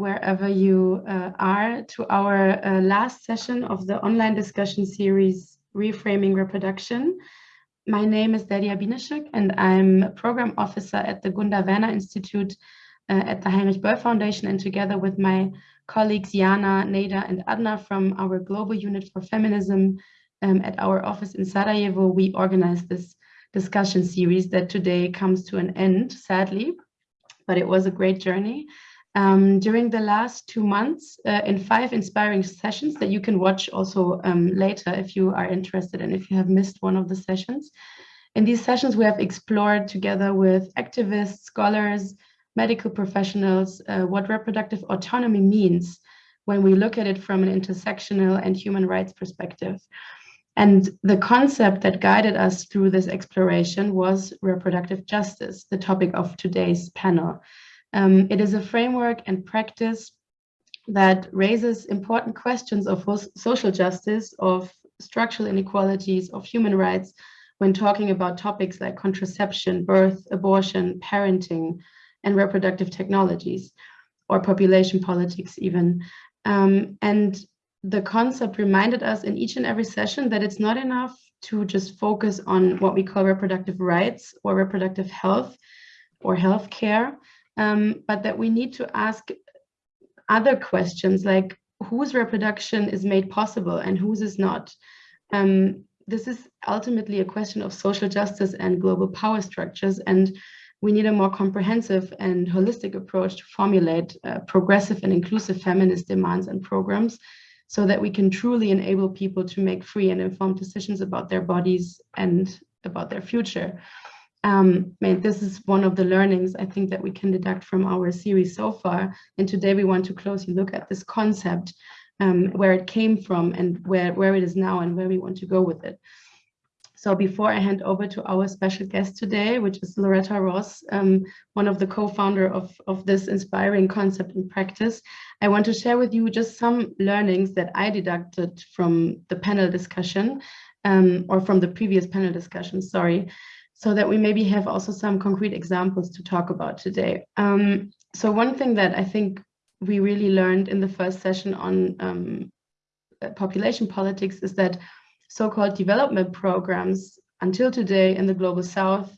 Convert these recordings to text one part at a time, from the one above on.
wherever you uh, are, to our uh, last session of the online discussion series, Reframing Reproduction. My name is Delia Binishuk, and I'm a program officer at the Gunda Werner Institute uh, at the Heinrich Böll Foundation, and together with my colleagues Jana, Neda, and Adna from our Global Unit for Feminism um, at our office in Sarajevo, we organized this discussion series that today comes to an end, sadly, but it was a great journey. Um, during the last two months uh, in five inspiring sessions that you can watch also um, later if you are interested and if you have missed one of the sessions. In these sessions, we have explored together with activists, scholars, medical professionals, uh, what reproductive autonomy means when we look at it from an intersectional and human rights perspective. And the concept that guided us through this exploration was reproductive justice, the topic of today's panel. Um, it is a framework and practice that raises important questions of social justice, of structural inequalities, of human rights, when talking about topics like contraception, birth, abortion, parenting, and reproductive technologies, or population politics even. Um, and the concept reminded us in each and every session that it's not enough to just focus on what we call reproductive rights or reproductive health or health care, um, but that we need to ask other questions like whose reproduction is made possible and whose is not. Um, this is ultimately a question of social justice and global power structures. And we need a more comprehensive and holistic approach to formulate uh, progressive and inclusive feminist demands and programs so that we can truly enable people to make free and informed decisions about their bodies and about their future. Um, this is one of the learnings I think that we can deduct from our series so far. And today we want to closely look at this concept, um, where it came from and where, where it is now and where we want to go with it. So before I hand over to our special guest today, which is Loretta Ross, um, one of the co-founder of, of this inspiring concept in practice, I want to share with you just some learnings that I deducted from the panel discussion um, or from the previous panel discussion, sorry, so that we maybe have also some concrete examples to talk about today. Um, so one thing that I think we really learned in the first session on um, population politics is that so-called development programs until today in the global south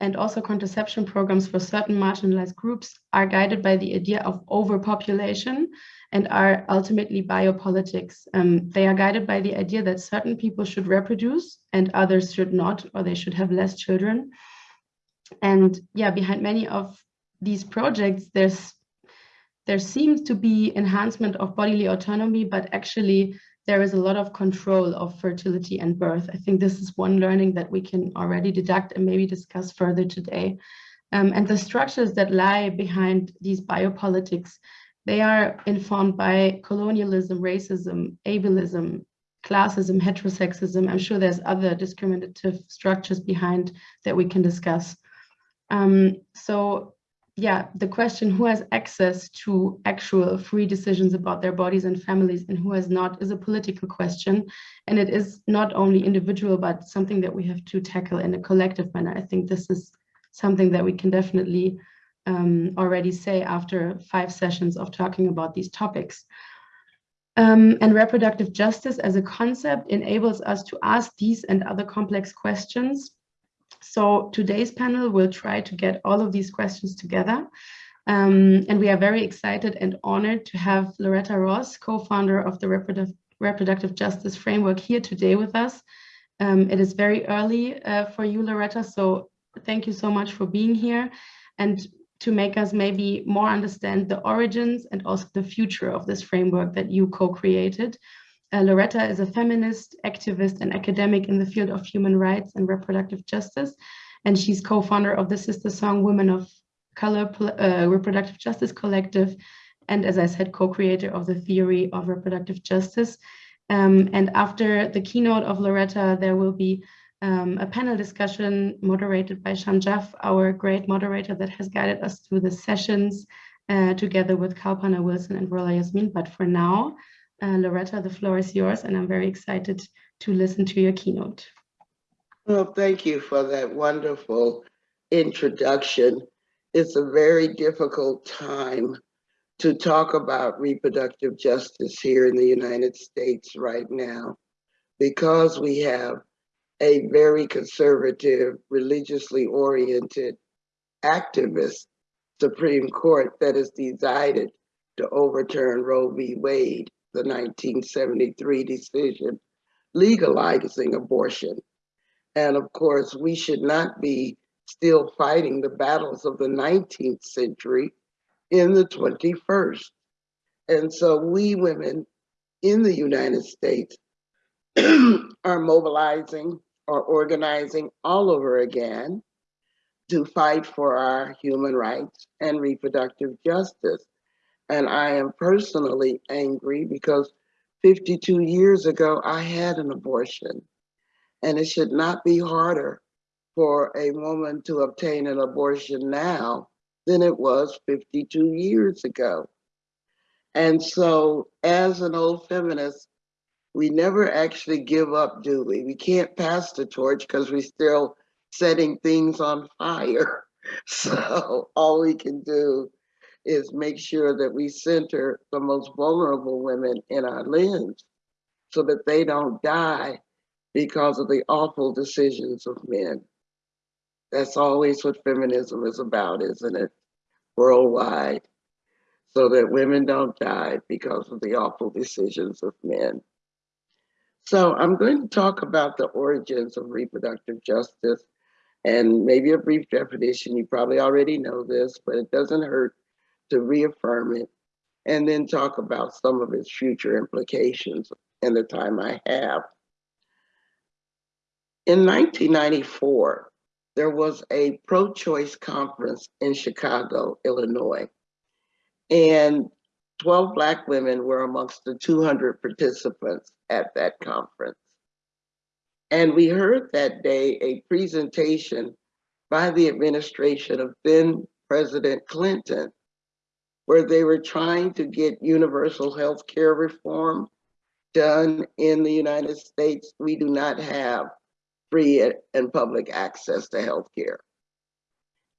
and also contraception programs for certain marginalized groups are guided by the idea of overpopulation and are ultimately biopolitics. Um, they are guided by the idea that certain people should reproduce and others should not, or they should have less children. And yeah, behind many of these projects, there's there seems to be enhancement of bodily autonomy, but actually there is a lot of control of fertility and birth. I think this is one learning that we can already deduct and maybe discuss further today. Um, and the structures that lie behind these biopolitics, they are informed by colonialism, racism, ableism, classism, heterosexism. I'm sure there's other discriminative structures behind that we can discuss. Um, so yeah, the question who has access to actual free decisions about their bodies and families and who has not is a political question. And it is not only individual, but something that we have to tackle in a collective manner. I think this is something that we can definitely um, already say after five sessions of talking about these topics. Um, and reproductive justice as a concept enables us to ask these and other complex questions so today's panel will try to get all of these questions together. Um, and we are very excited and honored to have Loretta Ross, co-founder of the Reproductive, Reproductive Justice Framework here today with us. Um, it is very early uh, for you, Loretta, so thank you so much for being here and to make us maybe more understand the origins and also the future of this framework that you co-created. Uh, Loretta is a feminist, activist, and academic in the field of human rights and reproductive justice. And she's co-founder of the SisterSong Women of Color uh, Reproductive Justice Collective. And as I said, co-creator of the theory of reproductive justice. Um, and after the keynote of Loretta, there will be um, a panel discussion moderated by Shanjaf, our great moderator that has guided us through the sessions uh, together with Kalpana Wilson and Rola Yasmin. But for now, uh, Loretta, the floor is yours, and I'm very excited to listen to your keynote. Well, thank you for that wonderful introduction. It's a very difficult time to talk about reproductive justice here in the United States right now because we have a very conservative, religiously oriented activist Supreme Court that has decided to overturn Roe v. Wade, the 1973 decision legalizing abortion. And of course, we should not be still fighting the battles of the 19th century in the 21st. And so we women in the United States are mobilizing or organizing all over again to fight for our human rights and reproductive justice. And I am personally angry because 52 years ago, I had an abortion. And it should not be harder for a woman to obtain an abortion now than it was 52 years ago. And so, as an old feminist, we never actually give up, do we? We can't pass the torch because we're still setting things on fire. So, all we can do is make sure that we center the most vulnerable women in our lens so that they don't die because of the awful decisions of men. That's always what feminism is about, isn't it? Worldwide, so that women don't die because of the awful decisions of men. So I'm going to talk about the origins of reproductive justice and maybe a brief definition. You probably already know this, but it doesn't hurt to reaffirm it and then talk about some of its future implications in the time I have. In 1994, there was a pro-choice conference in Chicago, Illinois, and 12 Black women were amongst the 200 participants at that conference. And we heard that day a presentation by the administration of then President Clinton, where they were trying to get universal health care reform done in the United States. We do not have free and public access to health care.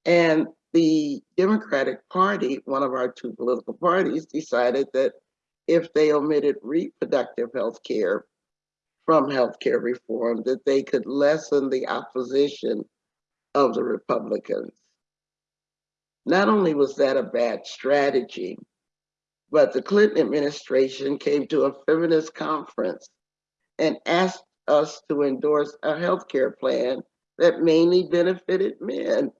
And the Democratic Party, one of our two political parties, decided that if they omitted reproductive health care from health care reform, that they could lessen the opposition of the Republicans. Not only was that a bad strategy, but the Clinton administration came to a feminist conference and asked us to endorse a healthcare plan that mainly benefited men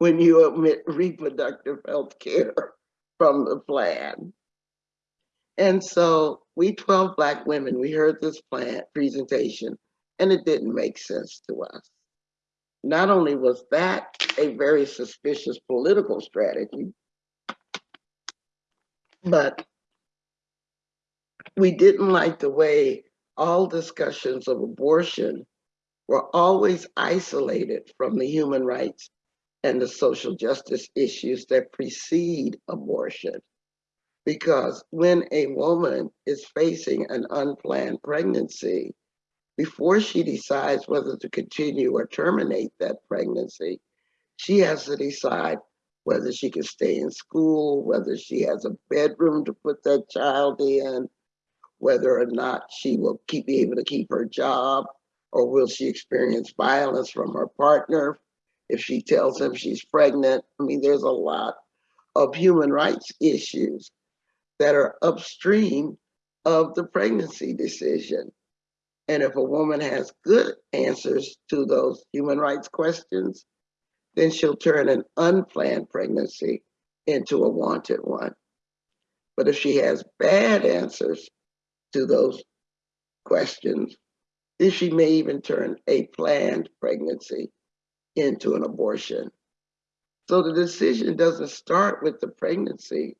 when you omit reproductive health care from the plan. And so we 12 Black women, we heard this plan presentation and it didn't make sense to us. Not only was that a very suspicious political strategy, but we didn't like the way all discussions of abortion were always isolated from the human rights and the social justice issues that precede abortion. Because when a woman is facing an unplanned pregnancy, before she decides whether to continue or terminate that pregnancy, she has to decide whether she can stay in school, whether she has a bedroom to put that child in, whether or not she will keep, be able to keep her job, or will she experience violence from her partner if she tells him she's pregnant. I mean, there's a lot of human rights issues that are upstream of the pregnancy decision. And if a woman has good answers to those human rights questions, then she'll turn an unplanned pregnancy into a wanted one. But if she has bad answers to those questions, then she may even turn a planned pregnancy into an abortion. So the decision doesn't start with the pregnancy.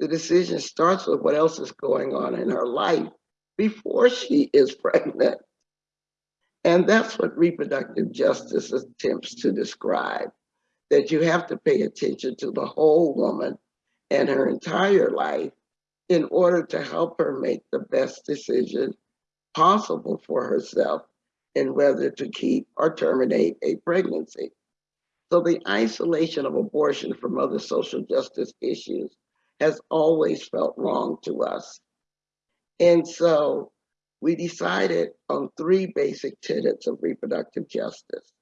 The decision starts with what else is going on in her life before she is pregnant. And that's what reproductive justice attempts to describe, that you have to pay attention to the whole woman and her entire life in order to help her make the best decision possible for herself in whether to keep or terminate a pregnancy. So the isolation of abortion from other social justice issues has always felt wrong to us. And so we decided on three basic tenets of reproductive justice.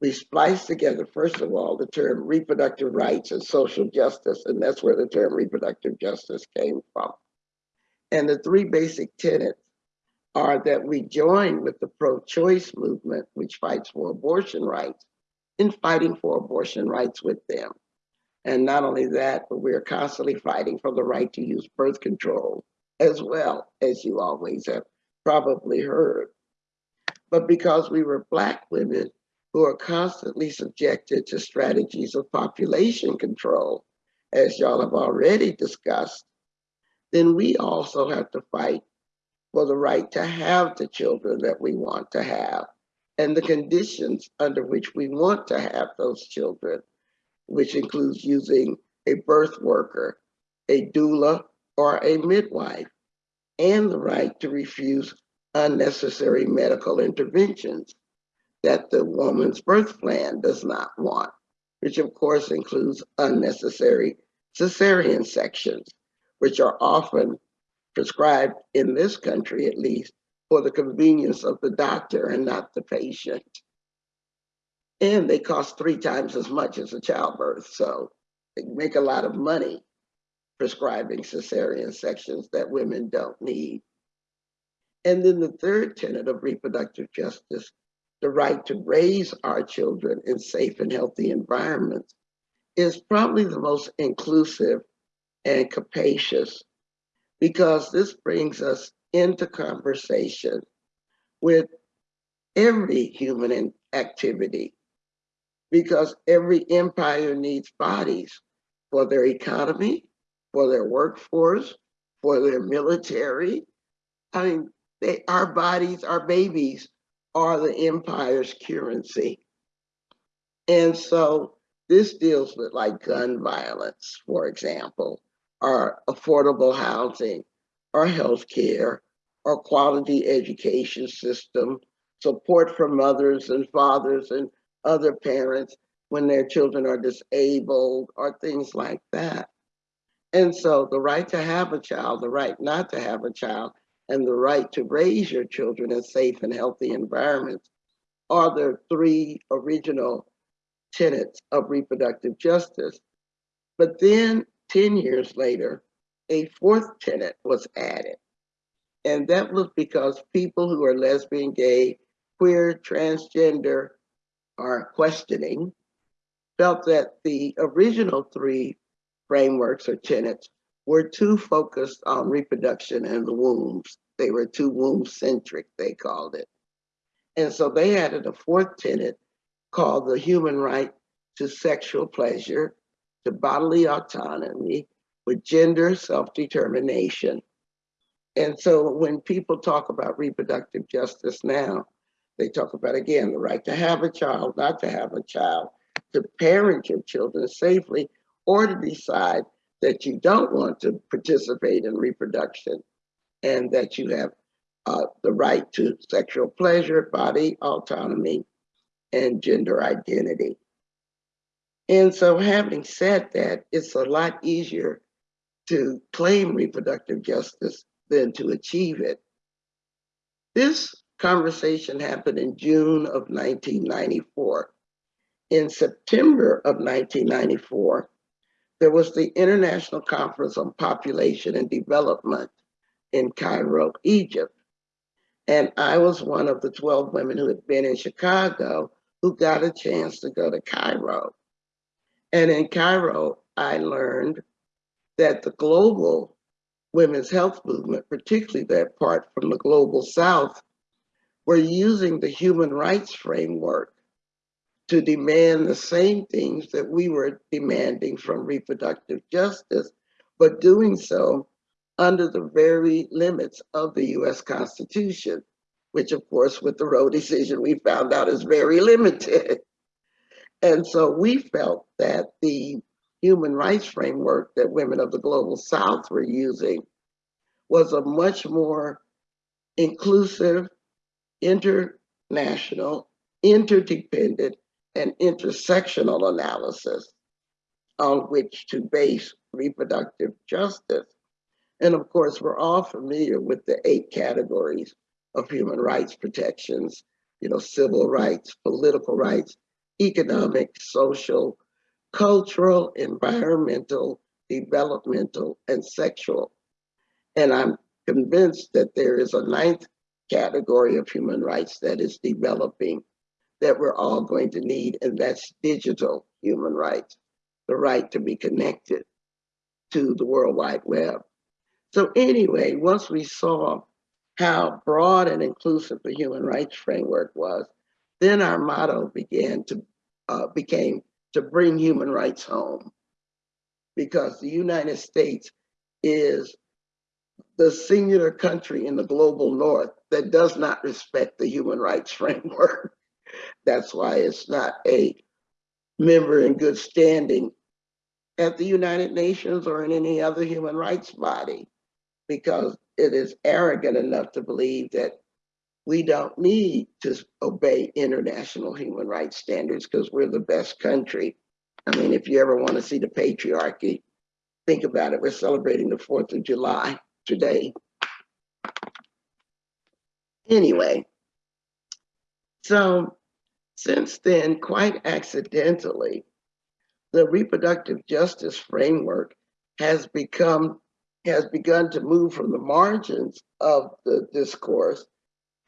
We spliced together, first of all, the term reproductive rights and social justice, and that's where the term reproductive justice came from. And the three basic tenets are that we join with the pro-choice movement, which fights for abortion rights, in fighting for abortion rights with them. And not only that, but we are constantly fighting for the right to use birth control as well, as you always have probably heard. But because we were Black women who are constantly subjected to strategies of population control, as y'all have already discussed, then we also have to fight for the right to have the children that we want to have and the conditions under which we want to have those children, which includes using a birth worker, a doula, or a midwife, and the right to refuse unnecessary medical interventions that the woman's birth plan does not want, which of course includes unnecessary cesarean sections, which are often prescribed in this country at least for the convenience of the doctor and not the patient. And they cost three times as much as a childbirth, so they make a lot of money prescribing cesarean sections that women don't need. And then the third tenet of reproductive justice, the right to raise our children in safe and healthy environments, is probably the most inclusive and capacious because this brings us into conversation with every human activity because every empire needs bodies for their economy, for their workforce, for their military. I mean, they, our bodies, our babies are the empire's currency. And so this deals with like gun violence, for example, or affordable housing, or healthcare, or quality education system, support for mothers and fathers and other parents when their children are disabled, or things like that. And so the right to have a child, the right not to have a child, and the right to raise your children in safe and healthy environments are the three original tenets of reproductive justice. But then 10 years later, a fourth tenet was added. And that was because people who are lesbian, gay, queer, transgender are questioning felt that the original three frameworks or tenets were too focused on reproduction and the wombs. They were too womb centric, they called it. And so they added a fourth tenet called the human right to sexual pleasure, to bodily autonomy, with gender self-determination. And so when people talk about reproductive justice now, they talk about, again, the right to have a child, not to have a child, to parent your children safely, or to decide that you don't want to participate in reproduction and that you have uh, the right to sexual pleasure, body autonomy, and gender identity. And so having said that, it's a lot easier to claim reproductive justice than to achieve it. This conversation happened in June of 1994. In September of 1994, there was the International Conference on Population and Development in Cairo, Egypt. And I was one of the 12 women who had been in Chicago who got a chance to go to Cairo. And in Cairo, I learned that the global women's health movement, particularly that part from the global south, were using the human rights framework to demand the same things that we were demanding from reproductive justice, but doing so under the very limits of the US Constitution, which of course with the Roe decision we found out is very limited. And so we felt that the human rights framework that women of the global south were using was a much more inclusive, international, interdependent, and intersectional analysis on which to base reproductive justice. And of course, we're all familiar with the eight categories of human rights protections, you know, civil rights, political rights, economic, social, cultural, environmental, developmental, and sexual. And I'm convinced that there is a ninth category of human rights that is developing that we're all going to need, and that's digital human rights, the right to be connected to the World Wide Web. So anyway, once we saw how broad and inclusive the human rights framework was, then our motto began to uh, became to bring human rights home because the United States is the singular country in the global north that does not respect the human rights framework. That's why it's not a member in good standing at the United Nations or in any other human rights body, because it is arrogant enough to believe that we don't need to obey international human rights standards because we're the best country. I mean, if you ever want to see the patriarchy, think about it. We're celebrating the 4th of July today. Anyway, so since then, quite accidentally, the reproductive justice framework has become has begun to move from the margins of the discourse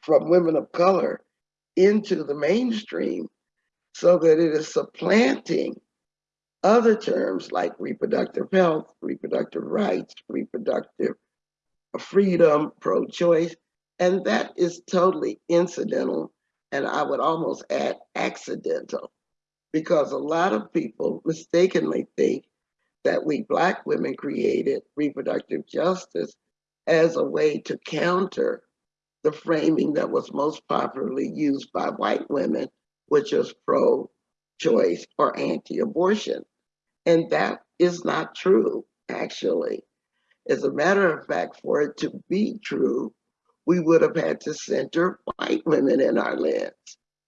from women of color into the mainstream so that it is supplanting other terms like reproductive health, reproductive rights, reproductive freedom, pro-choice, and that is totally incidental, and I would almost add accidental, because a lot of people mistakenly think that we Black women created reproductive justice as a way to counter the framing that was most popularly used by white women, which is pro-choice or anti-abortion. And that is not true, actually. As a matter of fact, for it to be true, we would have had to center white women in our lens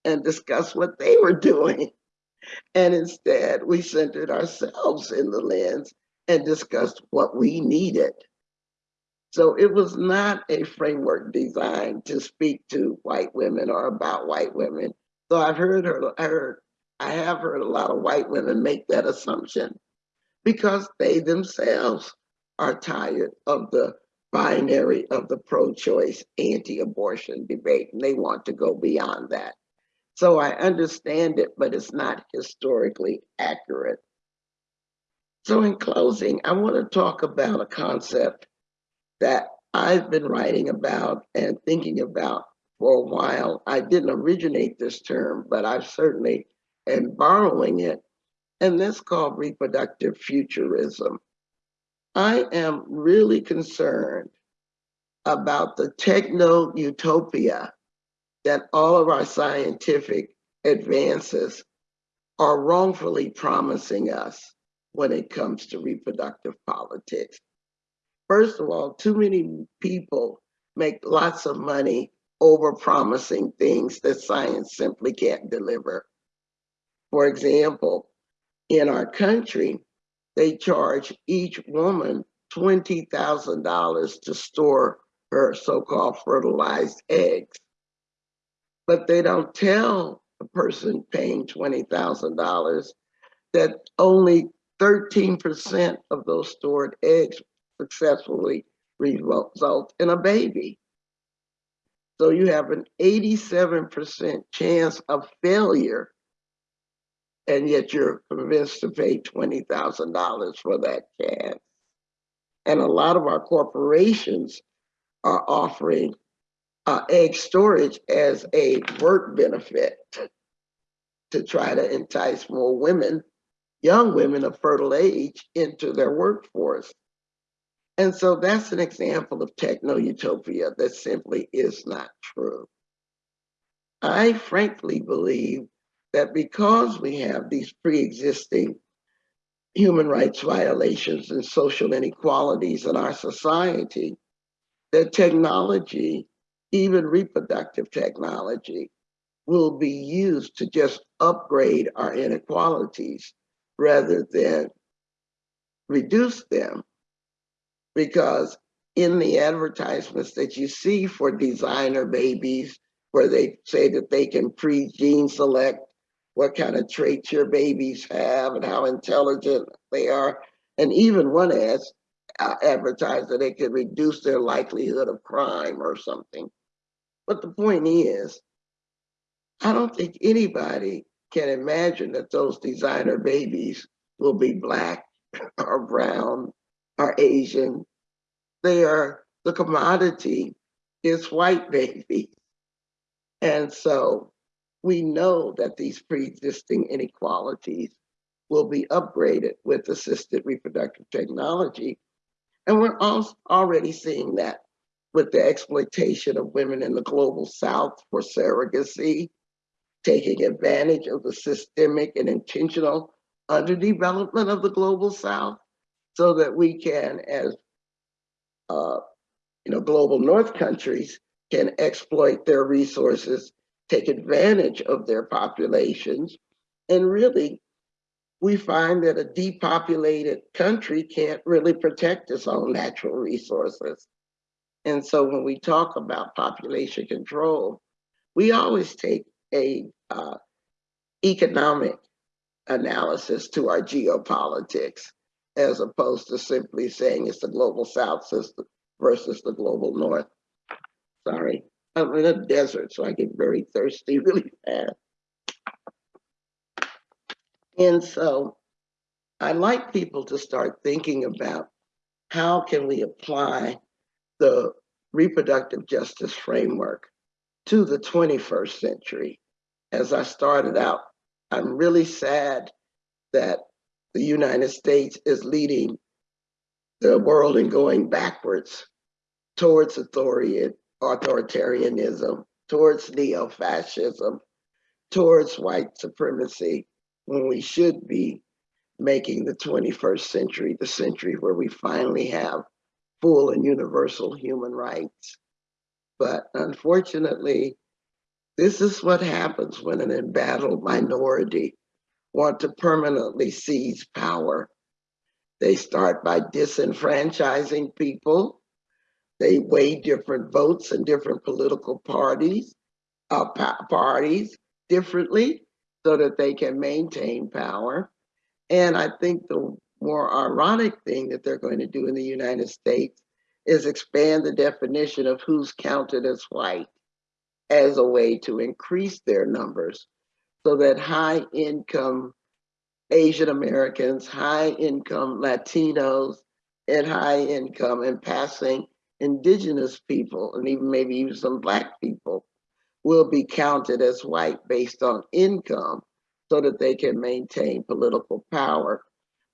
and discuss what they were doing. And instead, we centered ourselves in the lens and discussed what we needed. So it was not a framework designed to speak to white women or about white women. So I've heard heard, I have heard a lot of white women make that assumption because they themselves are tired of the binary of the pro-choice anti-abortion debate and they want to go beyond that. So I understand it, but it's not historically accurate. So in closing, I want to talk about a concept that I've been writing about and thinking about for a while. I didn't originate this term, but I certainly am borrowing it, and that's called reproductive futurism. I am really concerned about the techno utopia that all of our scientific advances are wrongfully promising us when it comes to reproductive politics. First of all, too many people make lots of money over promising things that science simply can't deliver. For example, in our country, they charge each woman $20,000 to store her so-called fertilized eggs. But they don't tell the person paying $20,000 that only 13% of those stored eggs successfully result in a baby. So you have an 87% chance of failure and yet you're convinced to pay $20,000 for that chance. And a lot of our corporations are offering uh, egg storage as a work benefit to try to entice more women, young women of fertile age, into their workforce. And so that's an example of techno utopia that simply is not true. I frankly believe that because we have these pre-existing human rights violations and social inequalities in our society, that technology, even reproductive technology, will be used to just upgrade our inequalities rather than reduce them. Because in the advertisements that you see for designer babies, where they say that they can pre-gene select what kind of traits your babies have and how intelligent they are. And even one has uh, advertised that they could reduce their likelihood of crime or something. But the point is, I don't think anybody can imagine that those designer babies will be black or brown or Asian. They are the commodity is white babies. And so we know that these pre-existing inequalities will be upgraded with assisted reproductive technology. And we're also already seeing that with the exploitation of women in the global south for surrogacy, taking advantage of the systemic and intentional underdevelopment of the global south so that we can, as uh, you know, global north countries can exploit their resources, take advantage of their populations, and really we find that a depopulated country can't really protect its own natural resources. And so when we talk about population control, we always take a uh, economic analysis to our geopolitics, as opposed to simply saying it's the global south system versus the global north. Sorry, I'm in a desert, so I get very thirsty really fast. And so I'd like people to start thinking about how can we apply the reproductive justice framework to the 21st century. As I started out, I'm really sad that the United States is leading the world in going backwards towards authoritarianism, towards neo-fascism, towards white supremacy, when we should be making the 21st century the century where we finally have full and universal human rights. But unfortunately, this is what happens when an embattled minority want to permanently seize power. They start by disenfranchising people. They weigh different votes in different political parties, uh, parties differently so that they can maintain power. And I think the more ironic thing that they're going to do in the United States is expand the definition of who's counted as white as a way to increase their numbers so that high income Asian Americans, high income Latinos, and high income and passing indigenous people, and even maybe even some black people will be counted as white based on income so that they can maintain political power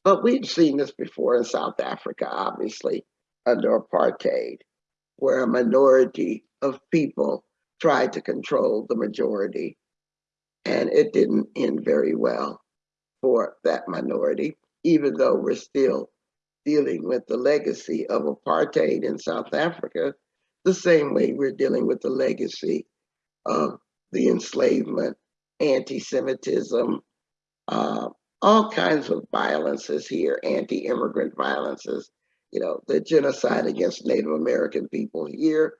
but we've seen this before in South Africa, obviously, under apartheid, where a minority of people tried to control the majority. And it didn't end very well for that minority, even though we're still dealing with the legacy of apartheid in South Africa, the same way we're dealing with the legacy of the enslavement, anti-Semitism, uh, all kinds of violences here, anti-immigrant violences, you know, the genocide against Native American people here,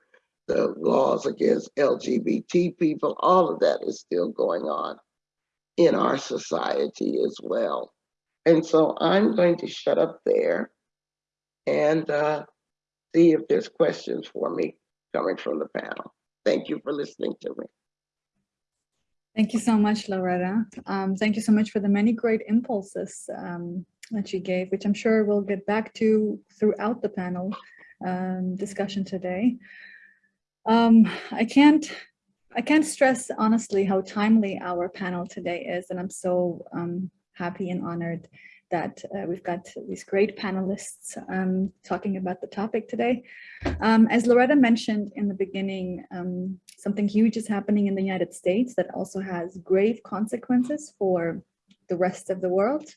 the laws against LGBT people, all of that is still going on in our society as well. And so I'm going to shut up there and uh, see if there's questions for me coming from the panel. Thank you for listening to me. Thank you so much, Loretta. Um, thank you so much for the many great impulses um, that you gave, which I'm sure we'll get back to throughout the panel um, discussion today. Um, I can't I can't stress honestly how timely our panel today is, and I'm so um, happy and honored that uh, we've got these great panelists um, talking about the topic today. Um, as Loretta mentioned in the beginning, um, something huge is happening in the United States that also has grave consequences for the rest of the world.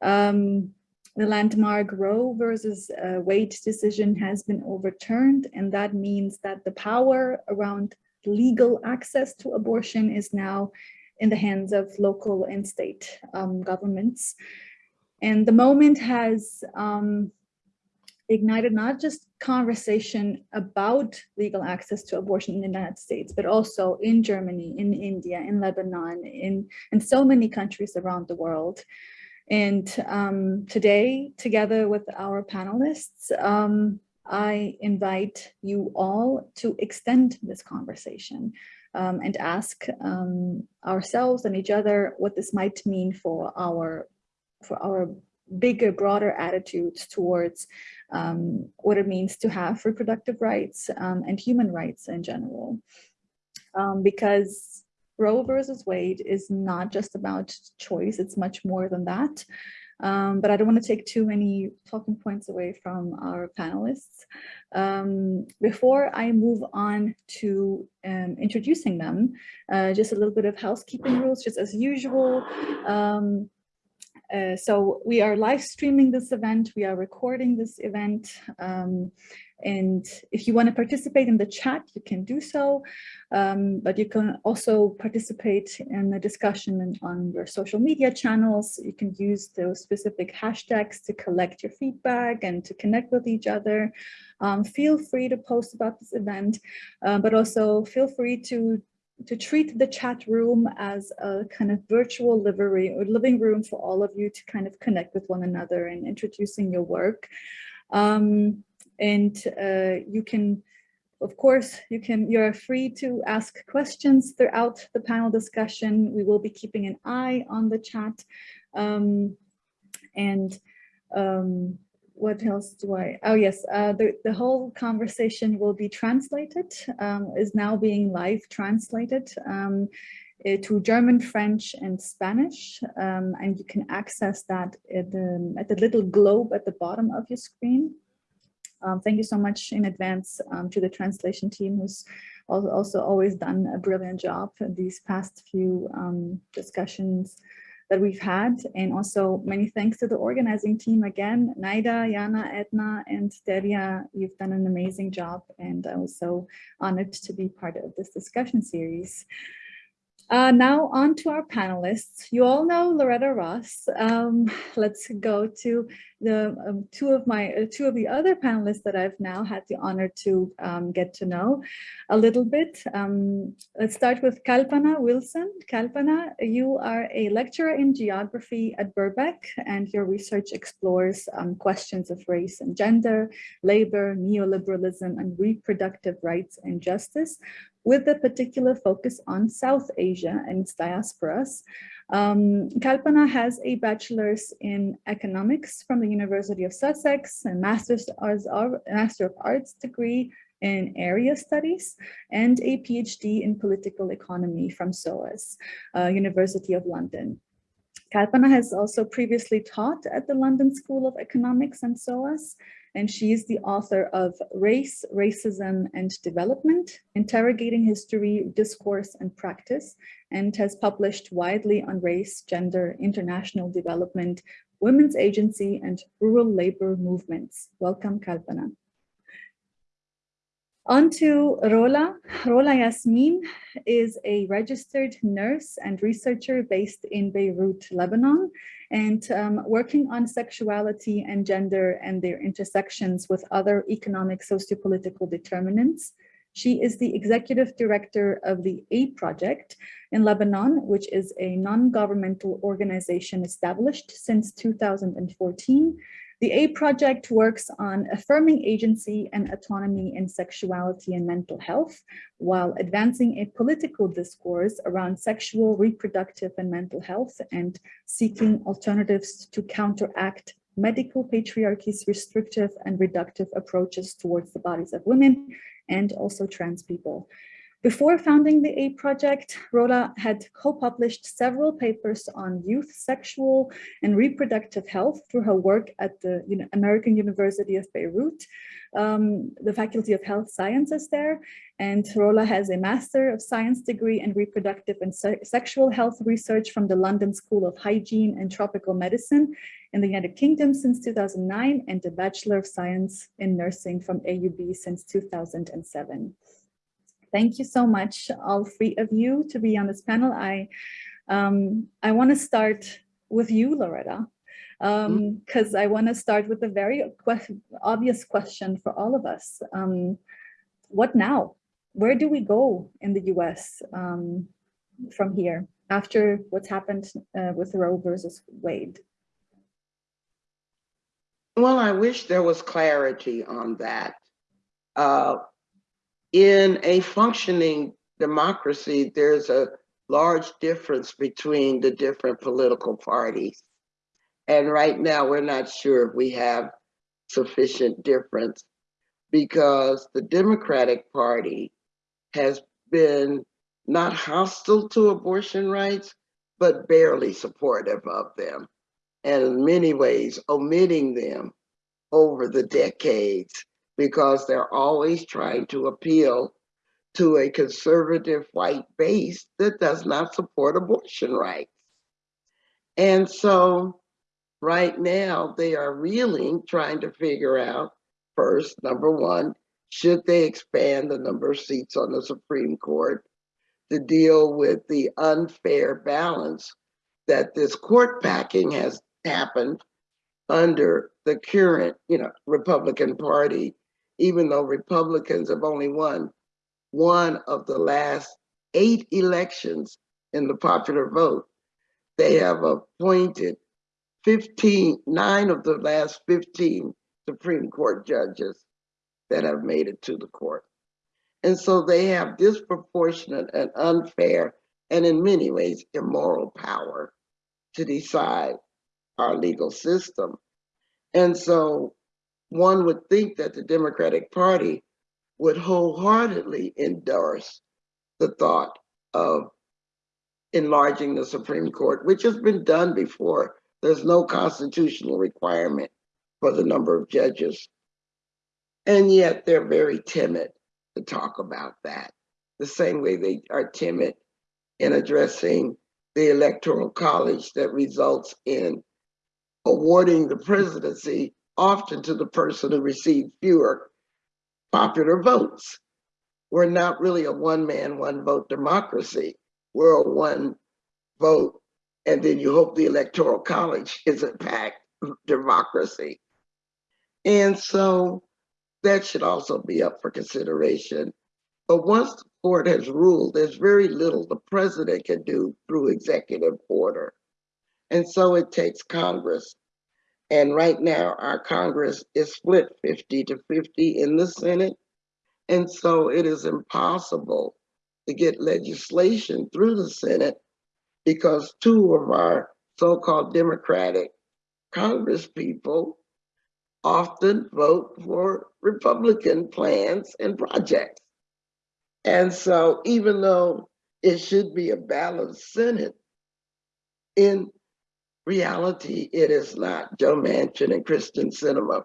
Um, the landmark Roe versus uh, Wade decision has been overturned, and that means that the power around legal access to abortion is now in the hands of local and state um, governments. And the moment has um, ignited not just conversation about legal access to abortion in the United States, but also in Germany, in India, in Lebanon, in, in so many countries around the world. And um, today, together with our panelists, um, I invite you all to extend this conversation um, and ask um, ourselves and each other what this might mean for our for our bigger, broader attitudes towards um, what it means to have reproductive rights um, and human rights in general. Um, because Roe versus Wade is not just about choice, it's much more than that. Um, but I don't want to take too many talking points away from our panelists. Um, before I move on to um, introducing them, uh, just a little bit of housekeeping rules, just as usual. Uh, so we are live streaming this event, we are recording this event, um, and if you want to participate in the chat, you can do so, um, but you can also participate in the discussion on your social media channels. You can use those specific hashtags to collect your feedback and to connect with each other. Um, feel free to post about this event, uh, but also feel free to to treat the chat room as a kind of virtual livery or living room for all of you to kind of connect with one another and introducing your work. Um, and uh, you can, of course, you can, you're free to ask questions throughout the panel discussion. We will be keeping an eye on the chat. Um, and um, what else do I, oh yes, uh, the, the whole conversation will be translated, um, is now being live translated um, uh, to German, French, and Spanish. Um, and you can access that at the, at the little globe at the bottom of your screen. Um, thank you so much in advance um, to the translation team who's also always done a brilliant job these past few um, discussions that we've had. And also many thanks to the organizing team again, Naida, Jana, Edna, and Delia. You've done an amazing job and I was so honored to be part of this discussion series. Uh, now on to our panelists. You all know Loretta Ross. Um, let's go to the um, two of my uh, two of the other panelists that I've now had the honor to um, get to know a little bit. Um, let's start with Kalpana Wilson. Kalpana, you are a lecturer in geography at Birkbeck, and your research explores um, questions of race and gender, labor, neoliberalism, and reproductive rights and justice with a particular focus on South Asia and its diasporas. Um, Kalpana has a bachelor's in economics from the University of Sussex, a master's Master of Arts degree in area studies, and a PhD in political economy from SOAS, uh, University of London. Kalpana has also previously taught at the London School of Economics and SOAS, and she is the author of Race, Racism, and Development, Interrogating History, Discourse, and Practice, and has published widely on race, gender, international development, women's agency, and rural labor movements. Welcome, Kalpana. On to Rola. Rola Yasmin is a registered nurse and researcher based in Beirut, Lebanon, and um, working on sexuality and gender and their intersections with other economic sociopolitical determinants. She is the executive director of the A Project in Lebanon, which is a non-governmental organization established since 2014 the A Project works on affirming agency and autonomy in sexuality and mental health, while advancing a political discourse around sexual, reproductive, and mental health, and seeking alternatives to counteract medical patriarchy's restrictive and reductive approaches towards the bodies of women and also trans people. Before founding the A Project, Rola had co-published several papers on youth sexual and reproductive health through her work at the American University of Beirut, um, the Faculty of Health Sciences there. And Rola has a Master of Science degree in Reproductive and Se Sexual Health Research from the London School of Hygiene and Tropical Medicine in the United Kingdom since 2009 and a Bachelor of Science in Nursing from AUB since 2007. Thank you so much, all three of you, to be on this panel. I, um, I want to start with you, Loretta. because I want to start with a very obvious question for all of us. Um, what now? Where do we go in the US um, from here after what's happened uh, with Roe versus Wade? Well, I wish there was clarity on that. Uh, in a functioning democracy, there's a large difference between the different political parties. And right now, we're not sure if we have sufficient difference because the Democratic Party has been not hostile to abortion rights, but barely supportive of them. And in many ways, omitting them over the decades because they're always trying to appeal to a conservative white base that does not support abortion rights. And so right now they are reeling, trying to figure out first, number one, should they expand the number of seats on the Supreme Court to deal with the unfair balance that this court packing has happened under the current, you know, Republican Party, even though Republicans have only won one of the last eight elections in the popular vote. They have appointed 15, nine of the last 15 Supreme Court judges that have made it to the court. And so they have disproportionate and unfair, and in many ways, immoral power to decide our legal system. And so one would think that the Democratic Party would wholeheartedly endorse the thought of enlarging the Supreme Court, which has been done before. There's no constitutional requirement for the number of judges. And yet they're very timid to talk about that, the same way they are timid in addressing the electoral college that results in awarding the presidency often to the person who received fewer popular votes. We're not really a one man, one vote democracy. We're a one vote, and then you hope the electoral college is a packed democracy. And so that should also be up for consideration. But once the court has ruled, there's very little the president can do through executive order. And so it takes Congress. And right now, our Congress is split 50 to 50 in the Senate. And so it is impossible to get legislation through the Senate because two of our so called Democratic Congress people often vote for Republican plans and projects. And so even though it should be a balanced Senate, in reality, it is not. Joe Manchin and Kyrsten Sinema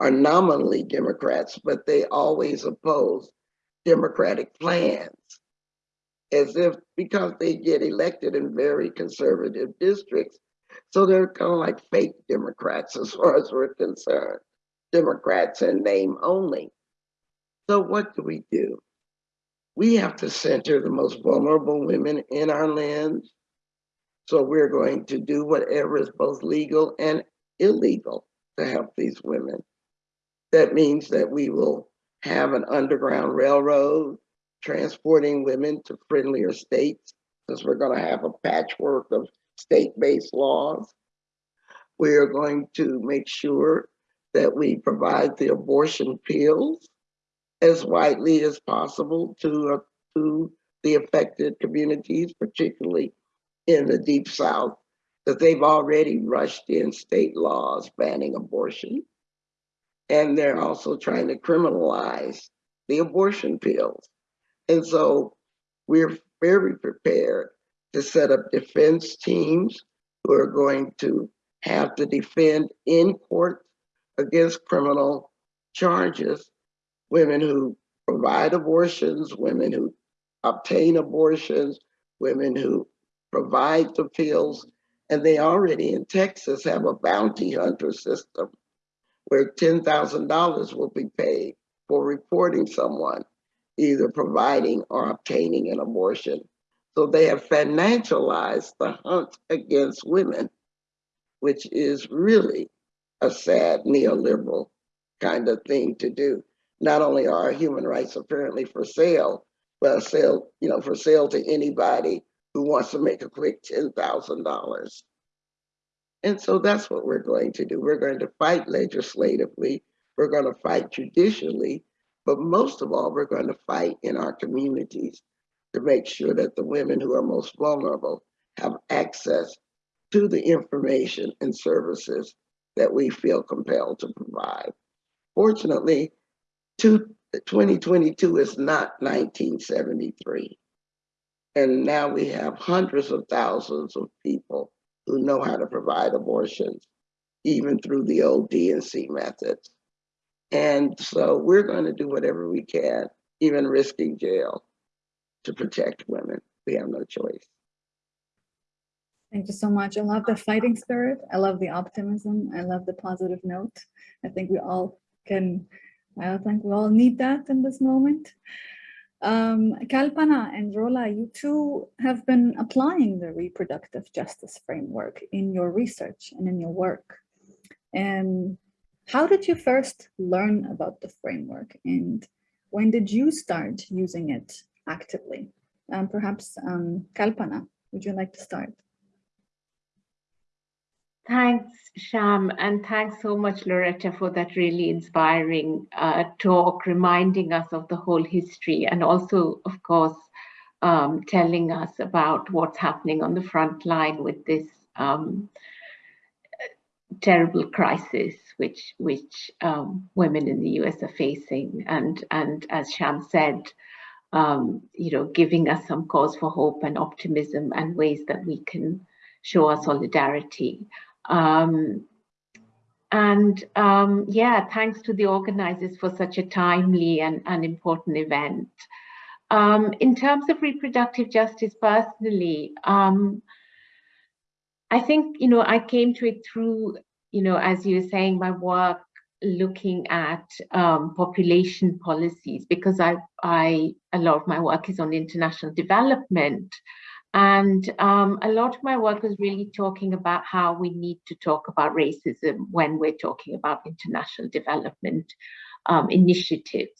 are nominally Democrats, but they always oppose Democratic plans as if because they get elected in very conservative districts. So they're kind of like fake Democrats as far as we're concerned. Democrats in name only. So what do we do? We have to center the most vulnerable women in our land. So we're going to do whatever is both legal and illegal to help these women. That means that we will have an underground railroad transporting women to friendlier states, because we're going to have a patchwork of state-based laws. We are going to make sure that we provide the abortion pills as widely as possible to, uh, to the affected communities, particularly in the Deep South, that they've already rushed in state laws banning abortion. And they're also trying to criminalize the abortion pills. And so we're very prepared to set up defense teams who are going to have to defend in court against criminal charges women who provide abortions, women who obtain abortions, women who provide the pills. And they already in Texas have a bounty hunter system where $10,000 will be paid for reporting someone either providing or obtaining an abortion. So they have financialized the hunt against women. which is really a sad neoliberal kind of thing to do. Not only are human rights apparently for sale, but sale, you know, for sale to anybody who wants to make a quick $10,000. And so that's what we're going to do. We're going to fight legislatively. We're going to fight judicially, but most of all, we're going to fight in our communities to make sure that the women who are most vulnerable have access to the information and services that we feel compelled to provide. Fortunately, 2022 is not 1973. And now we have hundreds of thousands of people who know how to provide abortions, even through the old D&C methods. And so we're going to do whatever we can, even risking jail, to protect women. We have no choice. Thank you so much. I love the fighting spirit. I love the optimism. I love the positive note. I think we all can, I think we all need that in this moment. Um, Kalpana and Rola, you two have been applying the reproductive justice framework in your research and in your work. And how did you first learn about the framework and when did you start using it actively? Um, perhaps um, Kalpana, would you like to start? Thanks, Sham, and thanks so much, Loretta, for that really inspiring uh, talk, reminding us of the whole history and also, of course, um, telling us about what's happening on the front line with this um, terrible crisis which which um, women in the US are facing. And, and as Sham said, um, you know, giving us some cause for hope and optimism and ways that we can show our solidarity. Um, and um, yeah, thanks to the organizers for such a timely and, and important event. Um, in terms of reproductive justice personally, um, I think, you know, I came to it through, you know, as you were saying, my work looking at um, population policies because I, I, a lot of my work is on international development. And um, a lot of my work was really talking about how we need to talk about racism when we're talking about international development um, initiatives.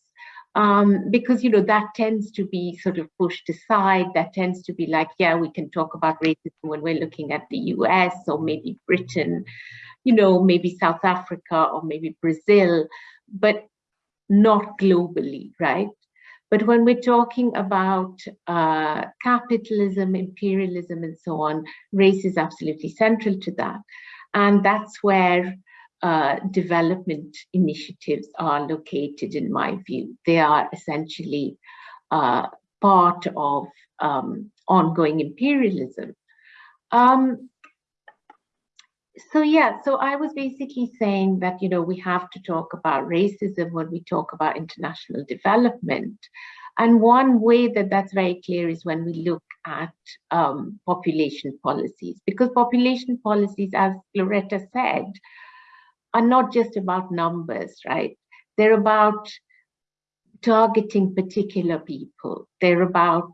Um, because, you know, that tends to be sort of pushed aside. That tends to be like, yeah, we can talk about racism when we're looking at the US or maybe Britain, you know, maybe South Africa or maybe Brazil, but not globally, right? But when we're talking about uh, capitalism, imperialism, and so on, race is absolutely central to that. And that's where uh, development initiatives are located, in my view. They are essentially uh, part of um, ongoing imperialism. Um, so yeah, so I was basically saying that, you know, we have to talk about racism when we talk about international development. And one way that that's very clear is when we look at um, population policies, because population policies, as Loretta said, are not just about numbers, right? They're about targeting particular people. They're about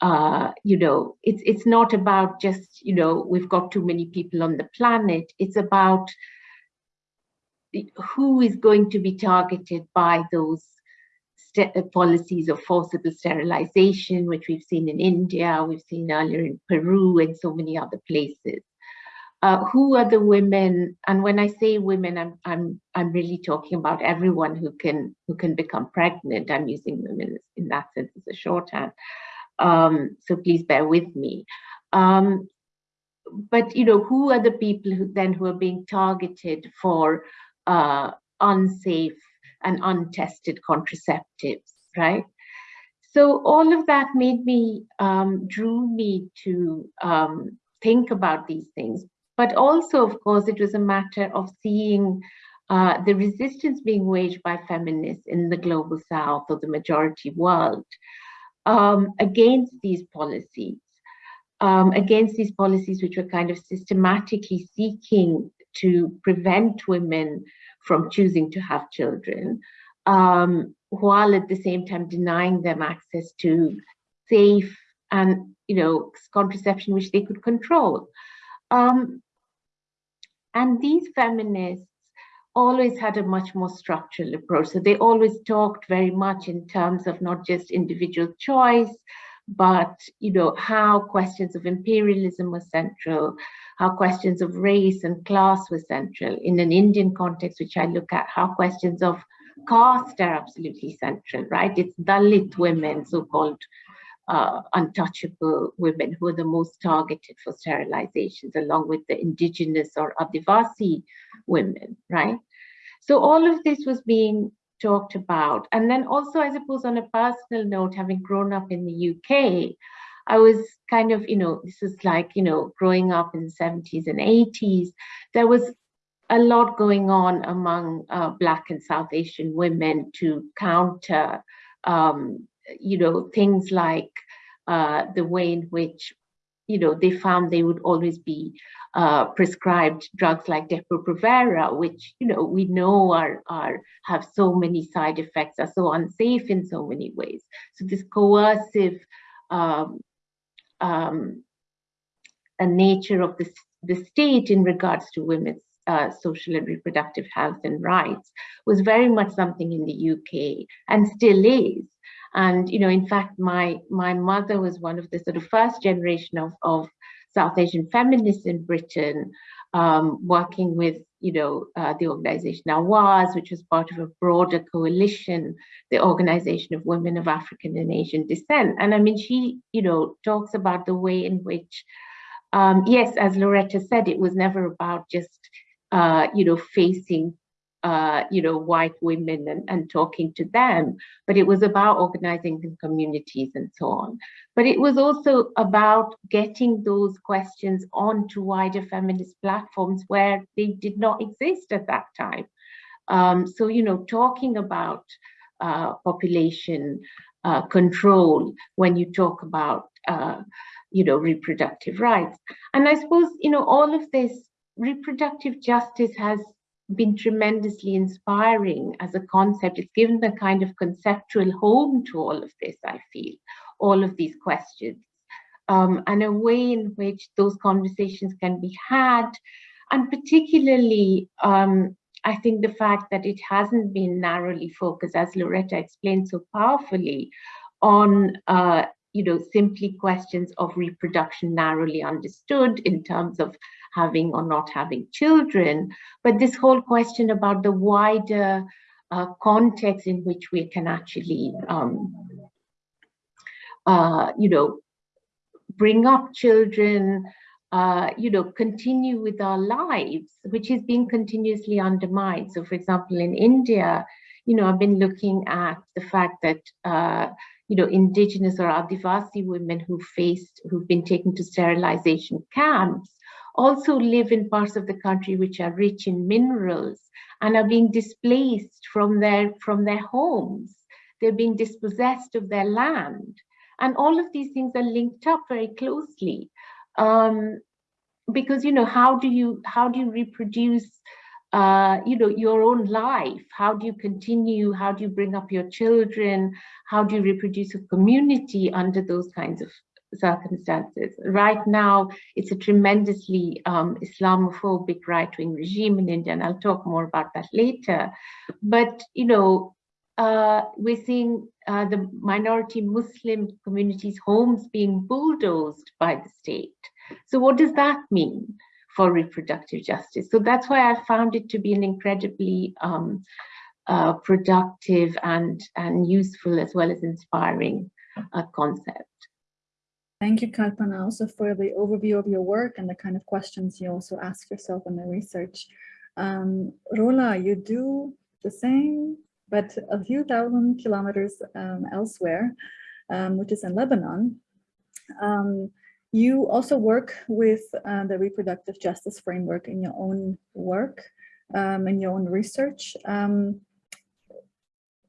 uh, you know, it's it's not about just, you know, we've got too many people on the planet. It's about who is going to be targeted by those uh, policies of forcible sterilization, which we've seen in India, we've seen earlier in Peru and so many other places. Uh, who are the women? And when I say women, I'm I'm I'm really talking about everyone who can who can become pregnant. I'm using women in that sense as a shorthand. Um, so please bear with me. Um, but you know, who are the people who then who are being targeted for uh, unsafe and untested contraceptives, right? So all of that made me, um, drew me to um, think about these things. But also, of course, it was a matter of seeing uh, the resistance being waged by feminists in the global south or the majority world um, against these policies, um, against these policies which were kind of systematically seeking to prevent women from choosing to have children, um, while at the same time denying them access to safe and you know contraception which they could control. Um, And these feminists always had a much more structural approach. So they always talked very much in terms of not just individual choice, but you know how questions of imperialism were central, how questions of race and class were central. In an Indian context, which I look at, how questions of caste are absolutely central, right? It's Dalit women, so-called uh, untouchable women who are the most targeted for sterilizations along with the indigenous or Adivasi women, right? So all of this was being talked about. And then also, I suppose on a personal note, having grown up in the UK, I was kind of, you know, this is like, you know, growing up in the 70s and 80s, there was a lot going on among uh, Black and South Asian women to counter um, you know, things like uh, the way in which, you know, they found they would always be uh, prescribed drugs like Depo-Provera, which, you know, we know are, are have so many side effects, are so unsafe in so many ways. So this coercive um, um, nature of the, the state in regards to women's uh, social and reproductive health and rights was very much something in the UK and still is. And, you know, in fact, my, my mother was one of the sort of first generation of, of South Asian feminists in Britain, um, working with, you know, uh, the organization Awaz, which was part of a broader coalition, the Organization of Women of African and Asian Descent. And I mean, she, you know, talks about the way in which, um, yes, as Loretta said, it was never about just, uh, you know, facing uh, you know, white women and, and talking to them, but it was about organizing the communities and so on. But it was also about getting those questions onto wider feminist platforms where they did not exist at that time. Um, so, you know, talking about uh, population uh, control when you talk about, uh, you know, reproductive rights. And I suppose, you know, all of this reproductive justice has been tremendously inspiring as a concept. It's given the kind of conceptual home to all of this, I feel, all of these questions, um, and a way in which those conversations can be had. And particularly, um, I think the fact that it hasn't been narrowly focused, as Loretta explained so powerfully, on uh, you know, simply questions of reproduction narrowly understood in terms of having or not having children, but this whole question about the wider uh, context in which we can actually, um, uh, you know, bring up children, uh, you know, continue with our lives, which is being continuously undermined. So for example, in India, you know, I've been looking at the fact that, uh, you know, indigenous or Adivasi women who faced, who've been taken to sterilization camps, also live in parts of the country which are rich in minerals and are being displaced from their, from their homes. They're being dispossessed of their land. And all of these things are linked up very closely. Um, because, you know, how do you, how do you reproduce uh, you know, your own life. How do you continue? How do you bring up your children? How do you reproduce a community under those kinds of circumstances. Right now, it's a tremendously um, Islamophobic right-wing regime in India, and I'll talk more about that later. But, you know, uh, we're seeing uh, the minority Muslim communities' homes being bulldozed by the state. So what does that mean for reproductive justice? So that's why I found it to be an incredibly um, uh, productive and, and useful as well as inspiring uh, concept. Thank you, Kalpana, also for the overview of your work and the kind of questions you also ask yourself in the research. Um, Rola, you do the same, but a few thousand kilometers um, elsewhere, um, which is in Lebanon. Um, you also work with uh, the reproductive justice framework in your own work, um, in your own research. Um,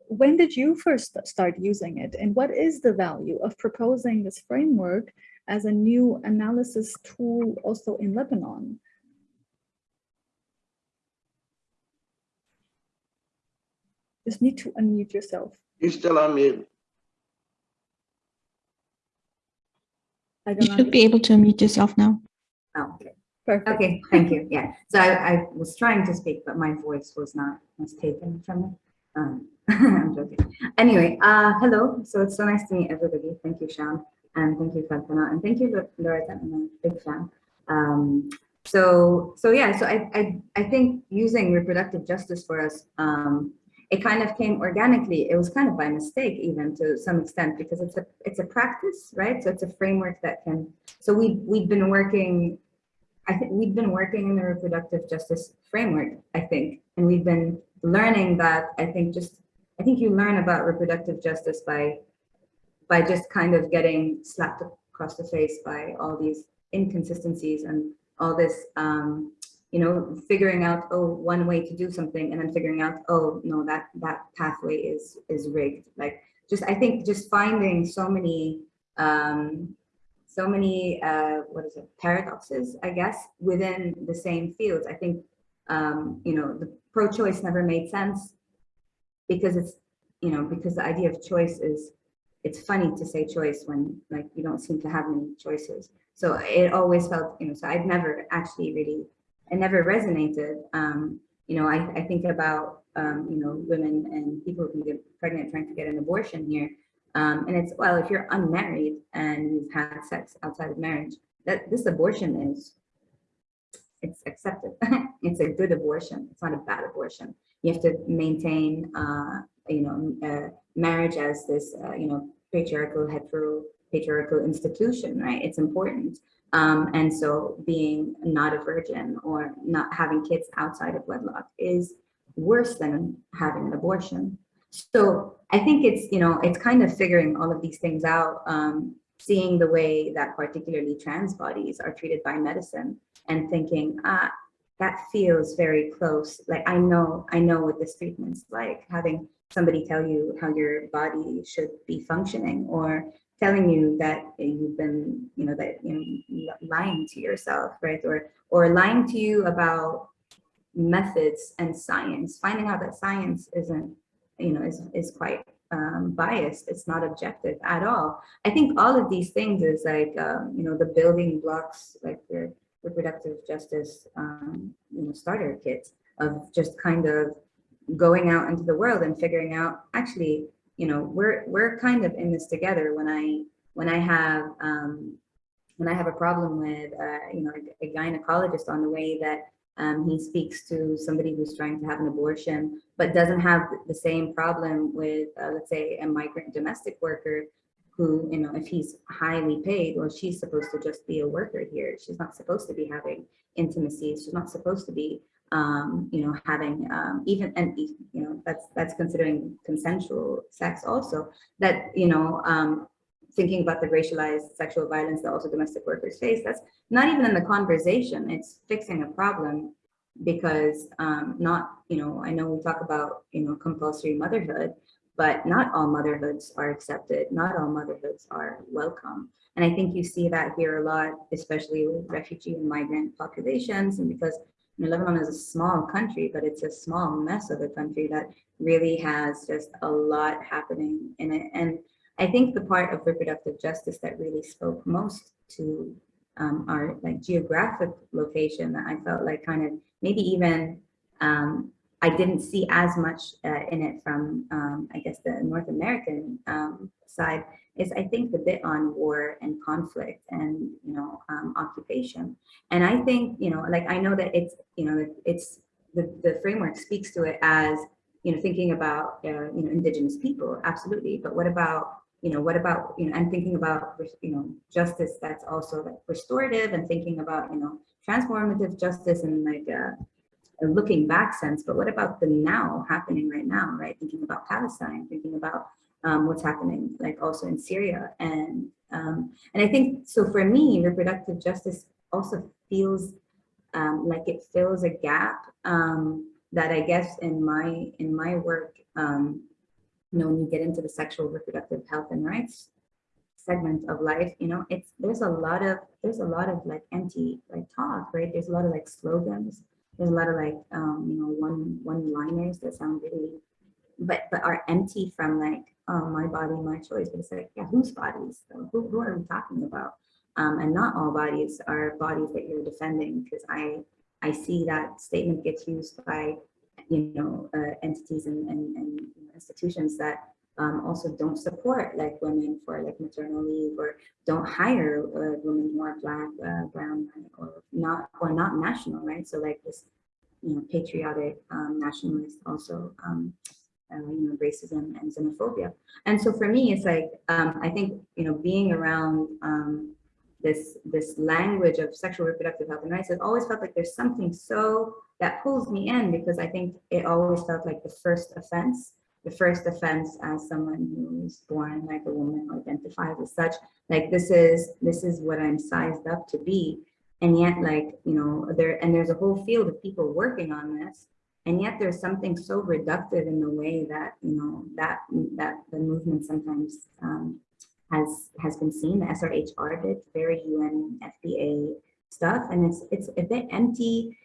when did you first start using it and what is the value of proposing this framework as a new analysis tool also in Lebanon? Just need to unmute yourself. You're still on mute. I You should be able to unmute yourself now. Oh, okay. Perfect. Okay, thank you. Yeah. So I, I was trying to speak, but my voice was not was taken from me. Um, I'm joking. Anyway, uh, hello. So it's so nice to meet everybody. Thank you, Sham, and thank you, Kalpana, and thank you, Loretta. I'm a big fan. Um, so so yeah. So I I I think using reproductive justice for us, um, it kind of came organically. It was kind of by mistake, even to some extent, because it's a it's a practice, right? So it's a framework that can. So we we've been working I think we've been working in the reproductive justice framework, I think, and we've been learning that I think just, I think you learn about reproductive justice by, by just kind of getting slapped across the face by all these inconsistencies and all this, um, you know, figuring out, oh, one way to do something and then figuring out, oh, no, that, that pathway is, is rigged. Like, just, I think just finding so many, um, so many, uh, what is it, paradoxes, I guess, within the same fields. I think, um, you know, the pro-choice never made sense because it's, you know, because the idea of choice is, it's funny to say choice when like you don't seem to have many choices. So it always felt, you know, so I'd never actually really, it never resonated. Um, you know, I, I think about, um, you know, women and people who get pregnant trying to get an abortion here. Um, and it's, well, if you're unmarried and you've had sex outside of marriage, that this abortion is, it's accepted. it's a good abortion. It's not a bad abortion. You have to maintain, uh, you know, uh, marriage as this, uh, you know, patriarchal, hetero, patriarchal institution, right? It's important. Um, and so being not a virgin or not having kids outside of wedlock is worse than having an abortion. So I think it's, you know, it's kind of figuring all of these things out, um, seeing the way that particularly trans bodies are treated by medicine and thinking, ah, that feels very close. Like I know, I know what this treatment's like, having somebody tell you how your body should be functioning or telling you that you've been, you know, that you know, lying to yourself, right? Or or lying to you about methods and science, finding out that science isn't you know, is, is quite um, biased. It's not objective at all. I think all of these things is like, um, you know, the building blocks, like the reproductive justice, um, you know, starter kits of just kind of going out into the world and figuring out, actually, you know, we're we're kind of in this together. When I when I have um, when I have a problem with, uh, you know, a, a gynecologist on the way that um, he speaks to somebody who's trying to have an abortion, but doesn't have the same problem with, uh, let's say, a migrant domestic worker who, you know, if he's highly paid, well, she's supposed to just be a worker here. She's not supposed to be having intimacy. She's not supposed to be, um, you know, having um, even, and, you know, that's, that's considering consensual sex also, that, you know, um, thinking about the racialized sexual violence that also domestic workers face, that's not even in the conversation. It's fixing a problem because um, not, you know, I know we talk about, you know, compulsory motherhood, but not all motherhoods are accepted. Not all motherhoods are welcome. And I think you see that here a lot, especially with refugee and migrant populations. And because know, Lebanon is a small country, but it's a small mess of a country that really has just a lot happening in it. And I think the part of reproductive justice that really spoke most to um, our like geographic location that I felt like kind of maybe even um, I didn't see as much uh, in it from um, I guess the North American um, side is I think the bit on war and conflict and you know um, occupation. And I think you know like I know that it's you know it's the, the framework speaks to it as you know thinking about uh, you know indigenous people absolutely. But what about you know, what about, you know, I'm thinking about, you know, justice that's also like restorative and thinking about, you know, transformative justice and like a, a looking back sense, but what about the now happening right now, right? Thinking about Palestine, thinking about um, what's happening like also in Syria. And, um, and I think, so for me, reproductive justice also feels um, like it fills a gap um, that I guess in my, in my work, um, you know, when you get into the sexual reproductive health and rights segment of life, you know, it's there's a lot of there's a lot of like empty like talk, right? There's a lot of like slogans. There's a lot of like um, you know, one one liners that sound really but but are empty from like, oh my body, my choice. But it's like, yeah, whose bodies? So who, who are we talking about? Um, and not all bodies are bodies that you're defending because I, I see that statement gets used by, you know, uh, entities and, and, and institutions that um, also don't support like women for like maternal leave or don't hire uh, women who are black, uh, brown, or not or not national, right? So like this, you know, patriotic um, nationalist also, um, uh, you know, racism and xenophobia. And so for me, it's like um, I think you know being around um, this this language of sexual reproductive health and rights, it always felt like there's something so that pulls me in because I think it always felt like the first offense the first offense as someone who's born like a woman who identifies as such. Like this is this is what i'm sized up to be. And yet like you know there and there's a whole field of people working on this. And yet there's something so reductive in the way that you know that that the movement sometimes um, has has been seen. The SRHR did very UNFPA stuff. And it's it's a bit empty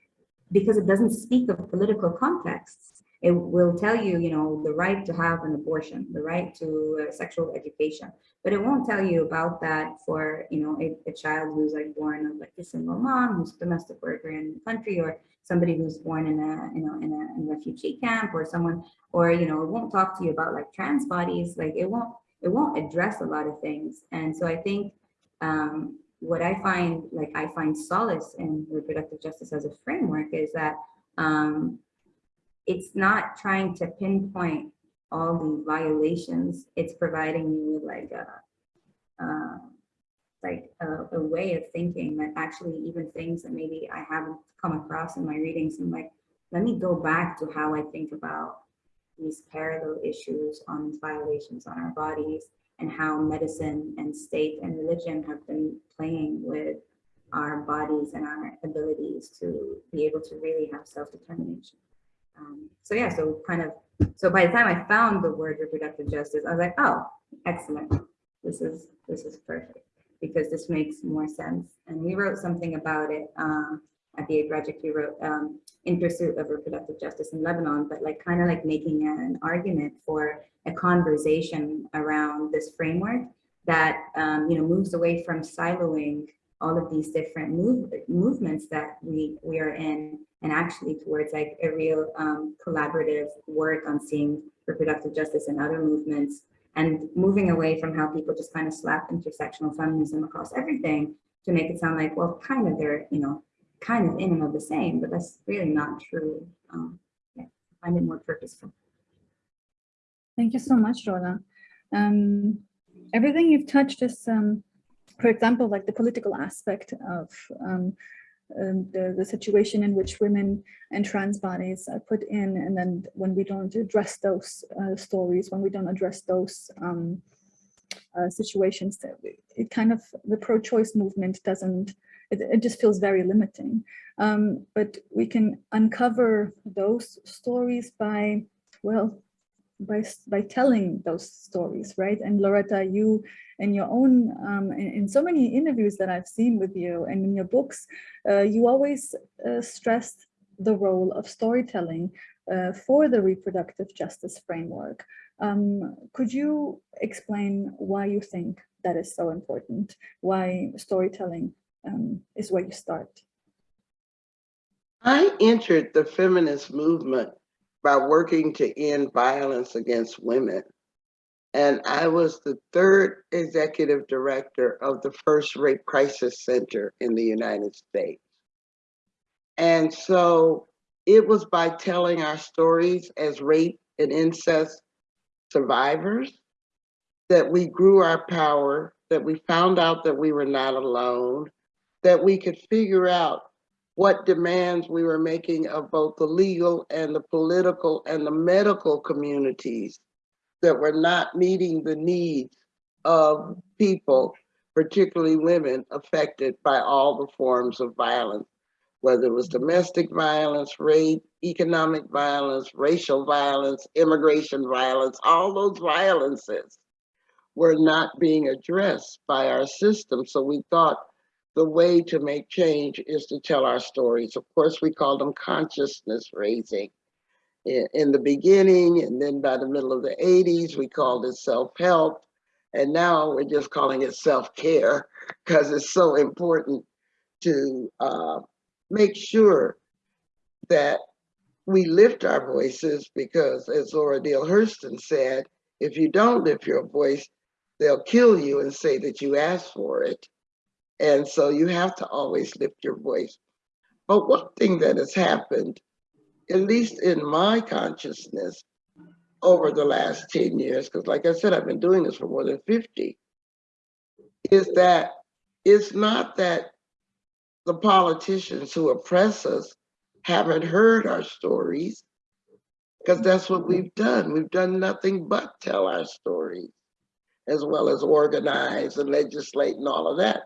because it doesn't speak of political contexts it will tell you, you know, the right to have an abortion, the right to uh, sexual education, but it won't tell you about that for, you know, a, a, child who's like born of like a single mom, who's a domestic worker in the country, or somebody who's born in a, you know, in a, in a refugee camp, or someone, or you know, it won't talk to you about like trans bodies, like it won't, it won't address a lot of things. And so I think um, what I find, like I find solace in reproductive justice as a framework is that um, it's not trying to pinpoint all the violations. It's providing you with like a, uh, like a, a, way of thinking that actually even things that maybe I haven't come across in my readings and like, let me go back to how I think about these parallel issues on these violations on our bodies and how medicine and state and religion have been playing with our bodies and our abilities to be able to really have self-determination. Um, so yeah, so kind of, so by the time I found the word reproductive justice, I was like, oh, excellent. This is, this is perfect because this makes more sense. And we wrote something about it um, at the A project we wrote um, in pursuit of reproductive justice in Lebanon, but like kind of like making an argument for a conversation around this framework that, um, you know, moves away from siloing all of these different move, movements that we, we are in and actually towards like a real um, collaborative work on seeing reproductive justice and other movements and moving away from how people just kind of slap intersectional feminism across everything to make it sound like, well, kind of they're, you know, kind of in and of the same, but that's really not true. Um, yeah, I find it more purposeful. Thank you so much, Rola. Um, everything you've touched is um, for example, like the political aspect of um, um, the, the situation in which women and trans bodies are put in, and then when we don't address those uh, stories, when we don't address those um, uh, situations, that it kind of, the pro-choice movement doesn't, it, it, just feels very limiting. Um, but we can uncover those stories by, well, by, by telling those stories, right? And Loretta, you in your own, um, in, in, so many interviews that I've seen with you and in your books, uh, you always uh, stressed the role of storytelling uh, for the reproductive justice framework. Um, could you explain why you think that is so important? Why storytelling um, is where you start? I entered the feminist movement by working to end violence against women. And I was the third executive director of the first rape crisis center in the United States. And so it was by telling our stories as rape and incest survivors that we grew our power, that we found out that we were not alone, that we could figure out what demands we were making of both the legal and the political and the medical communities that were not meeting the needs of people, particularly women affected by all the forms of violence, whether it was domestic violence, rape, economic violence, racial violence, immigration violence, all those violences were not being addressed by our system. So we thought the way to make change is to tell our stories. Of course, we call them consciousness raising in, the beginning, and then by the middle of the 80s, we called it self-help. And now we're just calling it self-care because it's so important to uh, make sure that we lift our voices because as Zora Neale Hurston said, if you don't lift your voice, they'll kill you and say that you asked for it. And so you have to always lift your voice. But one thing that has happened, at least in my consciousness, over the last 10 years, because like I said, I've been doing this for more than 50, is that it's not that the politicians who oppress us haven't heard our stories, because that's what we've done. We've done nothing but tell our stories, as well as organize and legislate and all of that.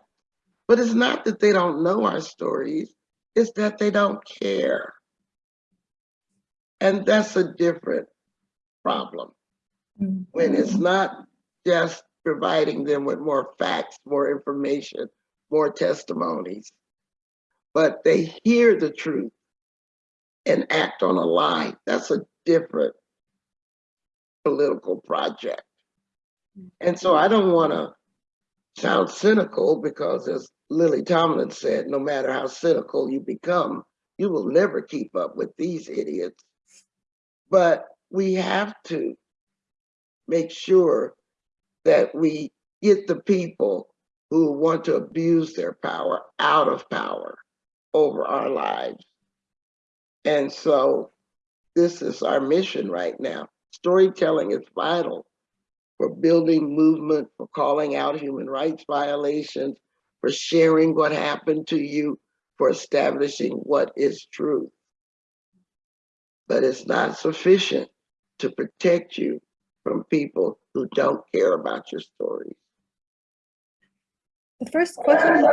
But it's not that they don't know our stories, it's that they don't care. And that's a different problem when it's mm-hmm. not just providing them with more facts, more information, more testimonies, but they hear the truth and act on a lie. That's a different political project. And so I don't want to sound cynical because as Lily Tomlin said, no matter how cynical you become, you will never keep up with these idiots. But we have to make sure that we get the people who want to abuse their power out of power over our lives. And so this is our mission right now. Storytelling is vital for building movement, for calling out human rights violations, for sharing what happened to you, for establishing what is truth. But it's not sufficient to protect you from people who don't care about your stories. The first question.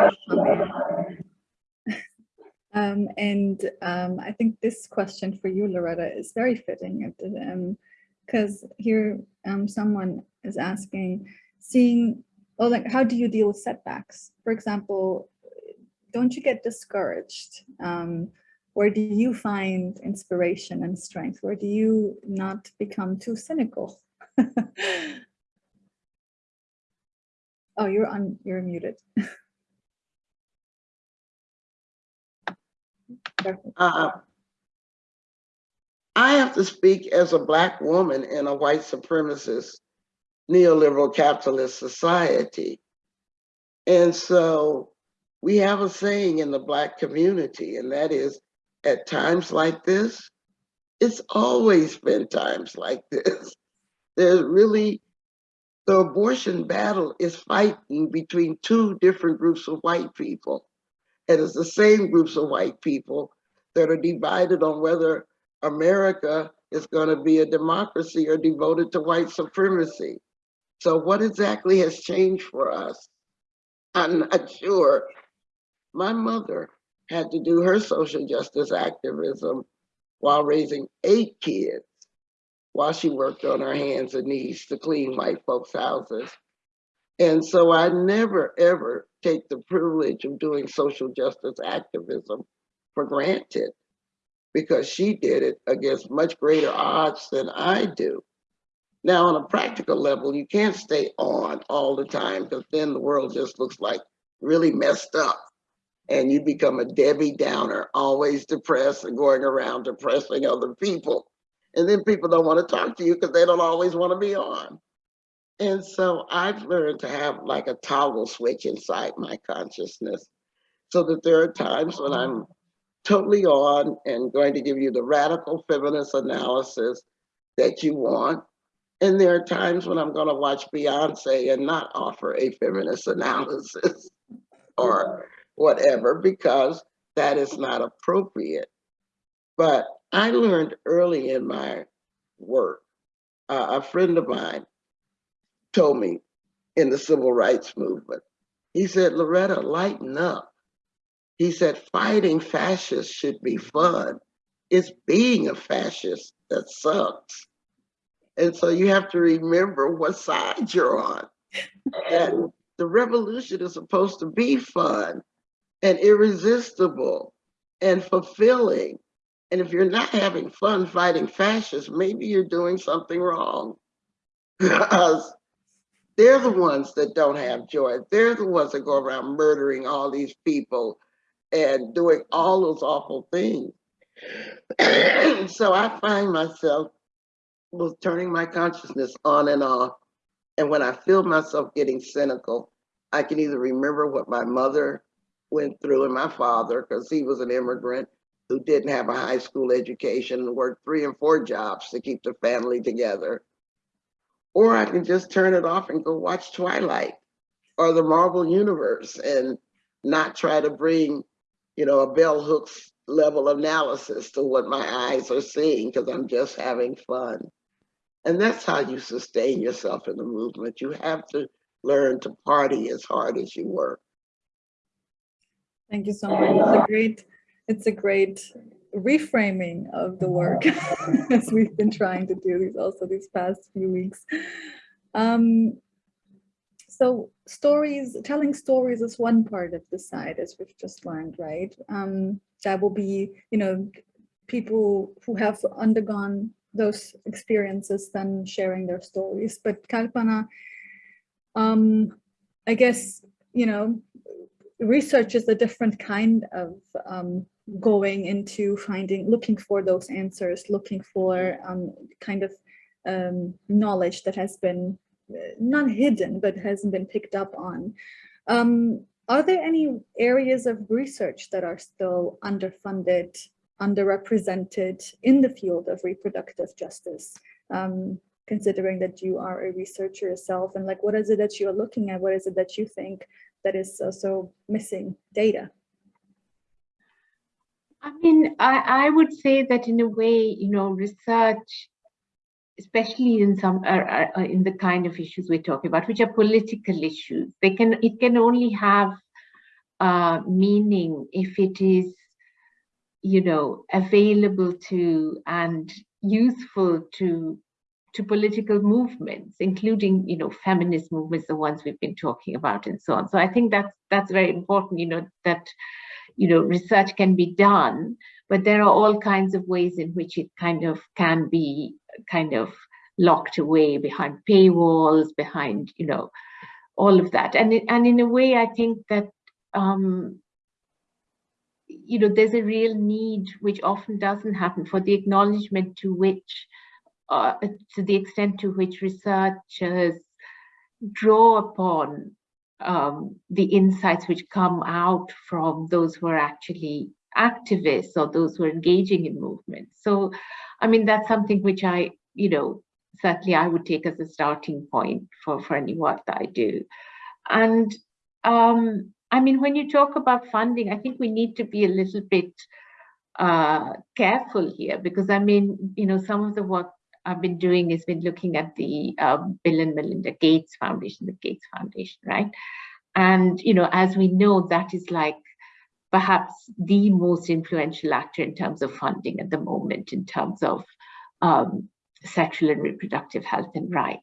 Um, and um, I think this question for you, Loretta, is very fitting because here um, someone is asking, seeing, well, like, how do you deal with setbacks? For example, don't you get discouraged? Um, where do you find inspiration and strength? Where do you not become too cynical? oh, you're on, you're muted. Uh, I have to speak as a Black woman in a white supremacist neoliberal capitalist society. And so we have a saying in the Black community, and that is, at times like this, it's always been times like this. There's really, the abortion battle is fighting between two different groups of white people. And it's the same groups of white people that are divided on whether America is going to be a democracy or devoted to white supremacy. So what exactly has changed for us? I'm not sure. My mother had to do her social justice activism while raising eight kids while she worked on her hands and knees to clean white folks' houses. And so I never, ever take the privilege of doing social justice activism for granted because she did it against much greater odds than I do. Now, on a practical level, you can't stay on all the time because then the world just looks like really messed up and you become a Debbie Downer, always depressed and going around depressing other people. And then people don't want to talk to you because they don't always want to be on. And so I've learned to have like a toggle switch inside my consciousness so that there are times when I'm totally on and going to give you the radical feminist analysis that you want. And there are times when I'm going to watch Beyonce and not offer a feminist analysis or whatever, because that is not appropriate. But I learned early in my work, uh, a friend of mine told me in the civil rights movement, he said, Loretta, lighten up. He said, fighting fascists should be fun. It's being a fascist that sucks. And so you have to remember what side you're on. and the revolution is supposed to be fun and irresistible and fulfilling. And if you're not having fun fighting fascists, maybe you're doing something wrong. because They're the ones that don't have joy. They're the ones that go around murdering all these people and doing all those awful things. so I find myself was turning my consciousness on and off. And when I feel myself getting cynical, I can either remember what my mother went through and my father, because he was an immigrant who didn't have a high school education and worked three and four jobs to keep the family together. Or I can just turn it off and go watch Twilight or the Marvel Universe and not try to bring, you know, a bell hooks level analysis to what my eyes are seeing because I'm just having fun. And that's how you sustain yourself in the movement. You have to learn to party as hard as you work. Thank you so much. It's a great, it's a great reframing of the work as we've been trying to do these also these past few weeks. Um, so stories, telling stories is one part of the side, as we've just learned, right? Um, that will be, you know, people who have undergone those experiences then sharing their stories. But Kalpana, um, I guess, you know, research is a different kind of um, going into finding, looking for those answers, looking for um, kind of um, knowledge that has been not hidden, but hasn't been picked up on. Um, are there any areas of research that are still underfunded, underrepresented in the field of reproductive justice? Um, considering that you are a researcher yourself and like, what is it that you're looking at? What is it that you think that is also missing data? I mean, I, I would say that in a way, you know, research, especially in some uh, uh, uh, in the kind of issues we're talking about, which are political issues, they can it can only have uh, meaning if it is, you know, available to and useful to to political movements, including, you know, feminist movements, the ones we've been talking about and so on. So I think that's that's very important, you know, that you know, research can be done, but there are all kinds of ways in which it kind of can be kind of locked away behind paywalls, behind, you know, all of that. And, and in a way, I think that, um, you know, there's a real need, which often doesn't happen, for the acknowledgement to which, uh, to the extent to which researchers draw upon um, the insights which come out from those who are actually activists or those who are engaging in movements. So, I mean, that's something which I, you know, certainly I would take as a starting point for, for any work that I do. And um, I mean, when you talk about funding, I think we need to be a little bit uh, careful here because I mean, you know, some of the work I've been doing has been looking at the uh, Bill and Melinda Gates Foundation, the Gates Foundation, right? And, you know, as we know, that is like perhaps the most influential actor in terms of funding at the moment, in terms of um, sexual and reproductive health and rights.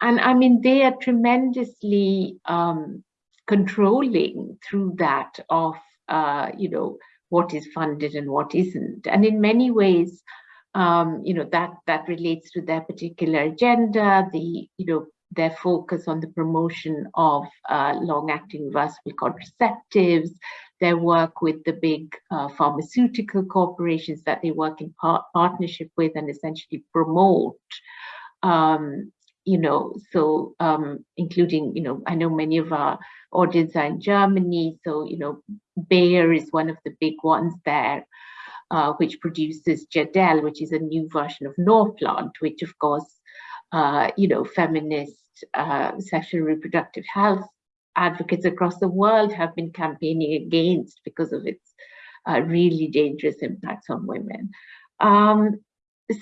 And I mean, they are tremendously um, controlling through that of, uh, you know, what is funded and what isn't. And in many ways, um, you know, that, that relates to their particular agenda, the, you know, their focus on the promotion of uh, long-acting reversible contraceptives, their work with the big uh, pharmaceutical corporations that they work in par partnership with and essentially promote. Um, you know, so um, including, you know, I know many of our audience are in Germany, so, you know, Bayer is one of the big ones there uh, which produces Jadelle, which is a new version of Norplant, which of course, uh, you know, feminist uh, sexual reproductive health advocates across the world have been campaigning against because of its uh, really dangerous impacts on women. Um,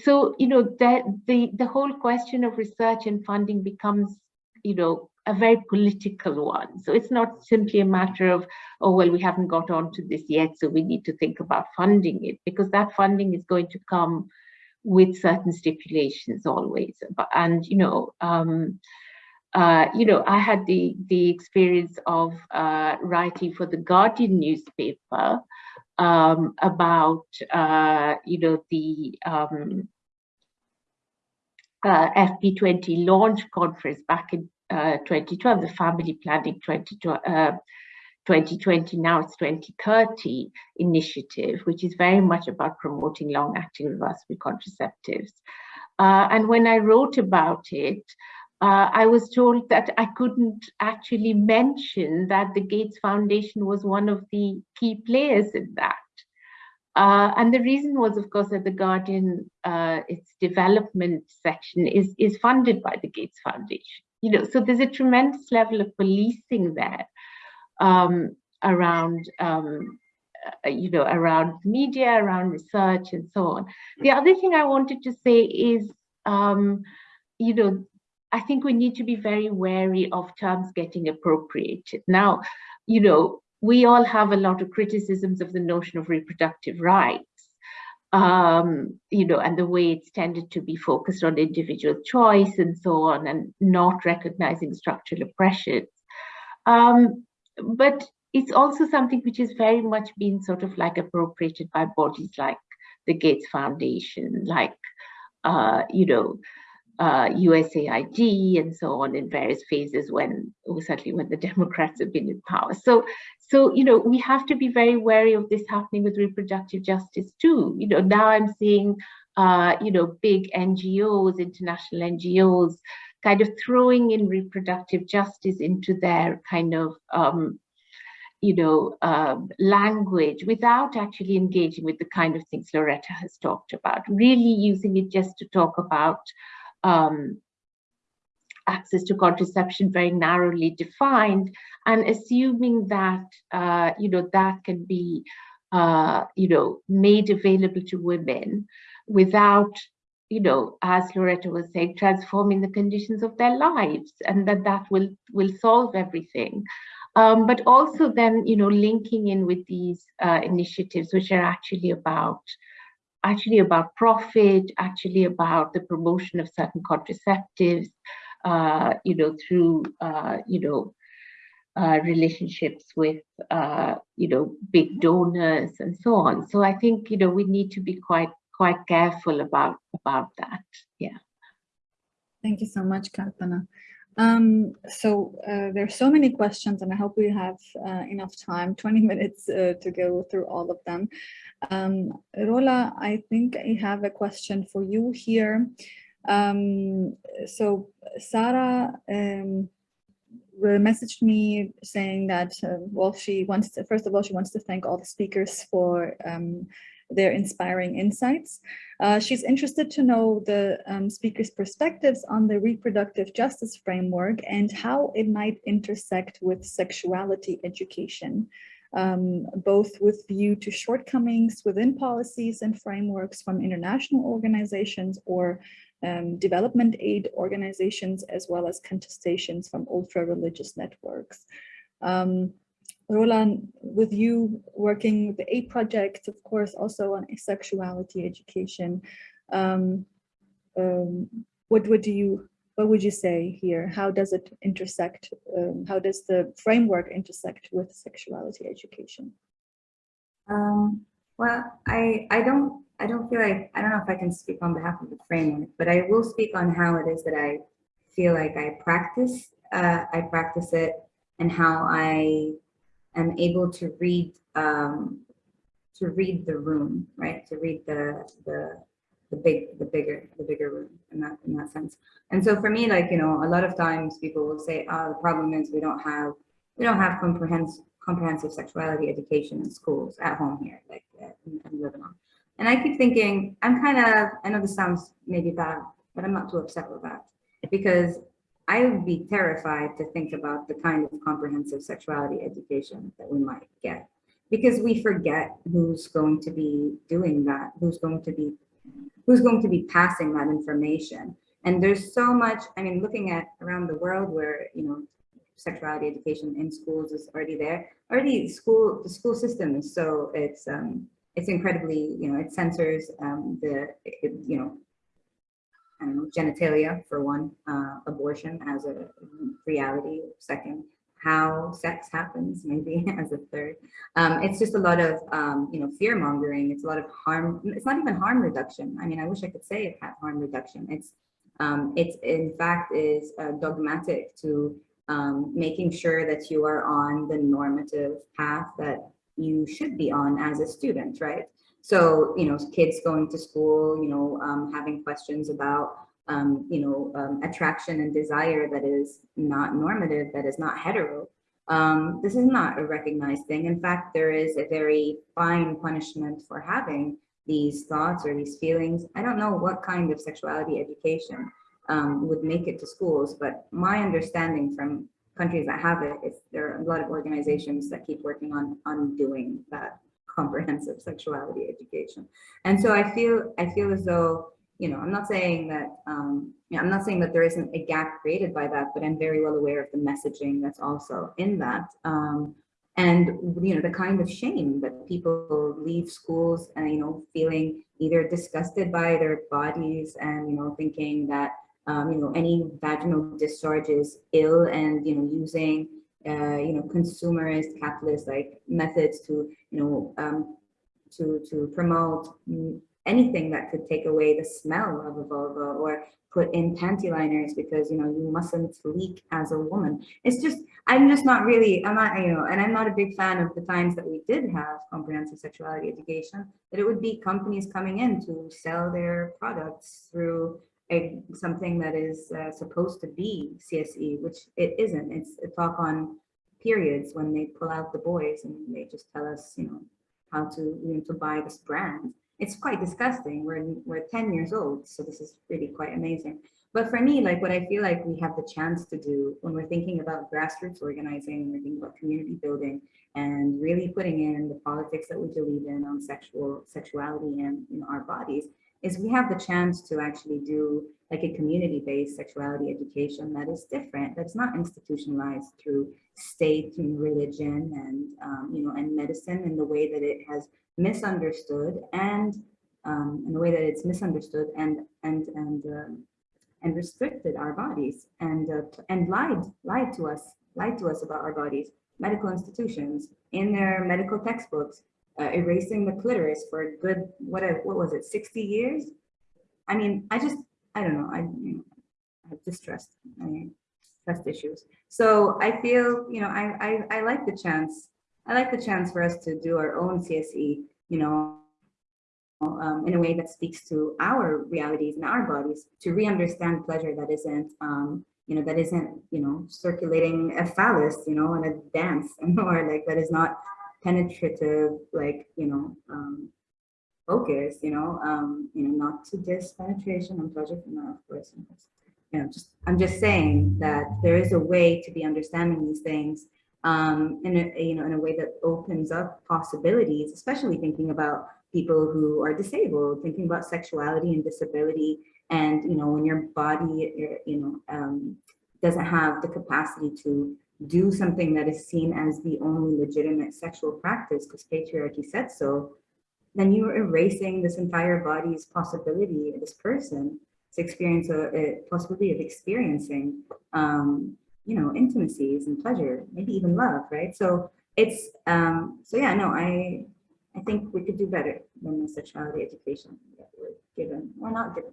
so, you know, that the, the whole question of research and funding becomes, you know, a very political one. So it's not simply a matter of, oh, well, we haven't got on to this yet, so we need to think about funding it, because that funding is going to come with certain stipulations always. And, you know, um, uh, you know, I had the, the experience of uh, writing for the Guardian newspaper um, about, uh, you know, the um, uh, FP20 launch conference back in uh, 2012, the Family Planning 2012, uh, 2020, now it's 2030 initiative, which is very much about promoting long-acting reversible contraceptives. And when I wrote about it, uh, I was told that I couldn't actually mention that the Gates Foundation was one of the key players in that. Uh, and the reason was, of course, that the Guardian, uh, its development section is, is funded by the Gates Foundation. You know, so there's a tremendous level of policing there um, around, um, uh, you know, around media, around research and so on. The other thing I wanted to say is, um, you know, I think we need to be very wary of terms getting appropriated. Now, you know, we all have a lot of criticisms of the notion of reproductive rights, um, you know, and the way it's tended to be focused on individual choice and so on, and not recognizing structural oppressions. Um, but it's also something which has very much been sort of like appropriated by bodies like the Gates Foundation, like, uh, you know, uh, USAID and so on in various phases when certainly when the Democrats have been in power. So, so you know we have to be very wary of this happening with reproductive justice too. You know now I'm seeing uh, you know big NGOs, international NGOs, kind of throwing in reproductive justice into their kind of um, you know, um, language without actually engaging with the kind of things Loretta has talked about, really using it just to talk about um, access to contraception very narrowly defined and assuming that, uh, you know, that can be, uh, you know, made available to women without, you know, as Loretta was saying, transforming the conditions of their lives and that that will, will solve everything. Um, but also then, you know, linking in with these uh, initiatives, which are actually about actually about profit, actually about the promotion of certain contraceptives, uh, you know, through, uh, you know, uh, relationships with, uh, you know, big donors and so on. So I think, you know, we need to be quite, quite careful about, about that. Yeah. Thank you so much, Kalpana. Um, so uh, there's so many questions and I hope we have uh, enough time, 20 minutes uh, to go through all of them. Um, Rola, I think I have a question for you here. Um, so Sarah um, messaged me saying that, uh, well, she wants to, first of all, she wants to thank all the speakers for um, their inspiring insights. Uh, she's interested to know the um, speakers' perspectives on the reproductive justice framework and how it might intersect with sexuality education, um, both with view to shortcomings within policies and frameworks from international organizations or um, development aid organizations, as well as contestations from ultra-religious networks. Um, Roland, with you working with the A project, of course, also on sexuality education, um, um, what would you what would you say here? How does it intersect? Um, how does the framework intersect with sexuality education? Um, well, I I don't I don't feel like I don't know if I can speak on behalf of the framework, but I will speak on how it is that I feel like I practice uh, I practice it and how I am able to read um, to read the room, right? To read the the the big the bigger the bigger room in that in that sense. And so for me, like you know, a lot of times people will say, "Oh, the problem is we don't have we don't have comprehensive comprehensive sexuality education in schools at home here, like uh, in, in Lebanon." And I keep thinking, I'm kind of I know this sounds maybe bad, but I'm not too upset with that because I would be terrified to think about the kind of comprehensive sexuality education that we might get because we forget who's going to be doing that, who's going to be who's going to be passing that information. And there's so much, I mean, looking at around the world where, you know, sexuality education in schools is already there. Already school, the school system is so, it's, um, it's incredibly, you know, it censors um, the, it, you know, I don't know, genitalia for one, uh, abortion as a reality, second, how sex happens maybe as a third. Um, it's just a lot of, um, you know, fear mongering. It's a lot of harm. It's not even harm reduction. I mean, I wish I could say it had harm reduction. It's um, it's in fact is uh, dogmatic to um, making sure that you are on the normative path that you should be on as a student, right? So, you know, kids going to school, you know, um, having questions about, um, you know, um, attraction and desire that is not normative, that is not hetero. Um, this is not a recognized thing. In fact, there is a very fine punishment for having these thoughts or these feelings. I don't know what kind of sexuality education um, would make it to schools, but my understanding from countries that have it is there are a lot of organizations that keep working on undoing that comprehensive sexuality education. And so I feel I feel as though, you know, I'm not saying that um, you know, I'm not saying that there isn't a gap created by that, but I'm very well aware of the messaging that's also in that. Um, and you know the kind of shame that people leave schools and you know feeling either disgusted by their bodies and you know thinking that um, you know any vaginal discharge is ill and you know using uh, you know consumerist capitalist like methods to you know um, to to promote anything that could take away the smell of a vulva or put in panty liners because you know you mustn't leak as a woman. It's just i'm just not really i'm not you know and i'm not a big fan of the times that we did have comprehensive sexuality education that it would be companies coming in to sell their products through a something that is uh, supposed to be cse which it isn't it's a talk on periods when they pull out the boys and they just tell us you know how to you know to buy this brand it's quite disgusting. We're, we're 10 years old, so this is really quite amazing. But for me, like what I feel like we have the chance to do when we're thinking about grassroots organizing, we're thinking about community building and really putting in the politics that we believe in on sexual sexuality and you know, our bodies, is we have the chance to actually do like a community-based sexuality education that is different, that's not institutionalized through state and religion and um, you know and medicine in the way that it has misunderstood and um, in the way that it's misunderstood and and and um, and restricted our bodies and uh, and lied lied to us lied to us about our bodies. Medical institutions in their medical textbooks uh, erasing the clitoris for a good what what was it 60 years? I mean i just i don't know i you know i have distrust i trust issues. So i feel you know I, I i like the chance i like the chance for us to do our own cse you know, um, in a way that speaks to our realities and our bodies to re-understand pleasure that isn't, um, you know, that isn't, you know, circulating a phallus, you know, in a dance or like that is not penetrative, like, you know, um, focus, you know, um, you know, not to diss penetration and from that, of course. You know, just I'm just saying that there is a way to be understanding these things um, in a, you know, in a way that opens up possibilities, especially thinking about people who are disabled, thinking about sexuality and disability. And, you know, when your body, you know, um, doesn't have the capacity to do something that is seen as the only legitimate sexual practice because patriarchy said so, then you are erasing this entire body's possibility, this person, to experience a, a possibility of experiencing um, you know, intimacies and pleasure, maybe even love, right? So it's, um, so yeah, no, I, I think we could do better than the sexuality education that we're given or not given.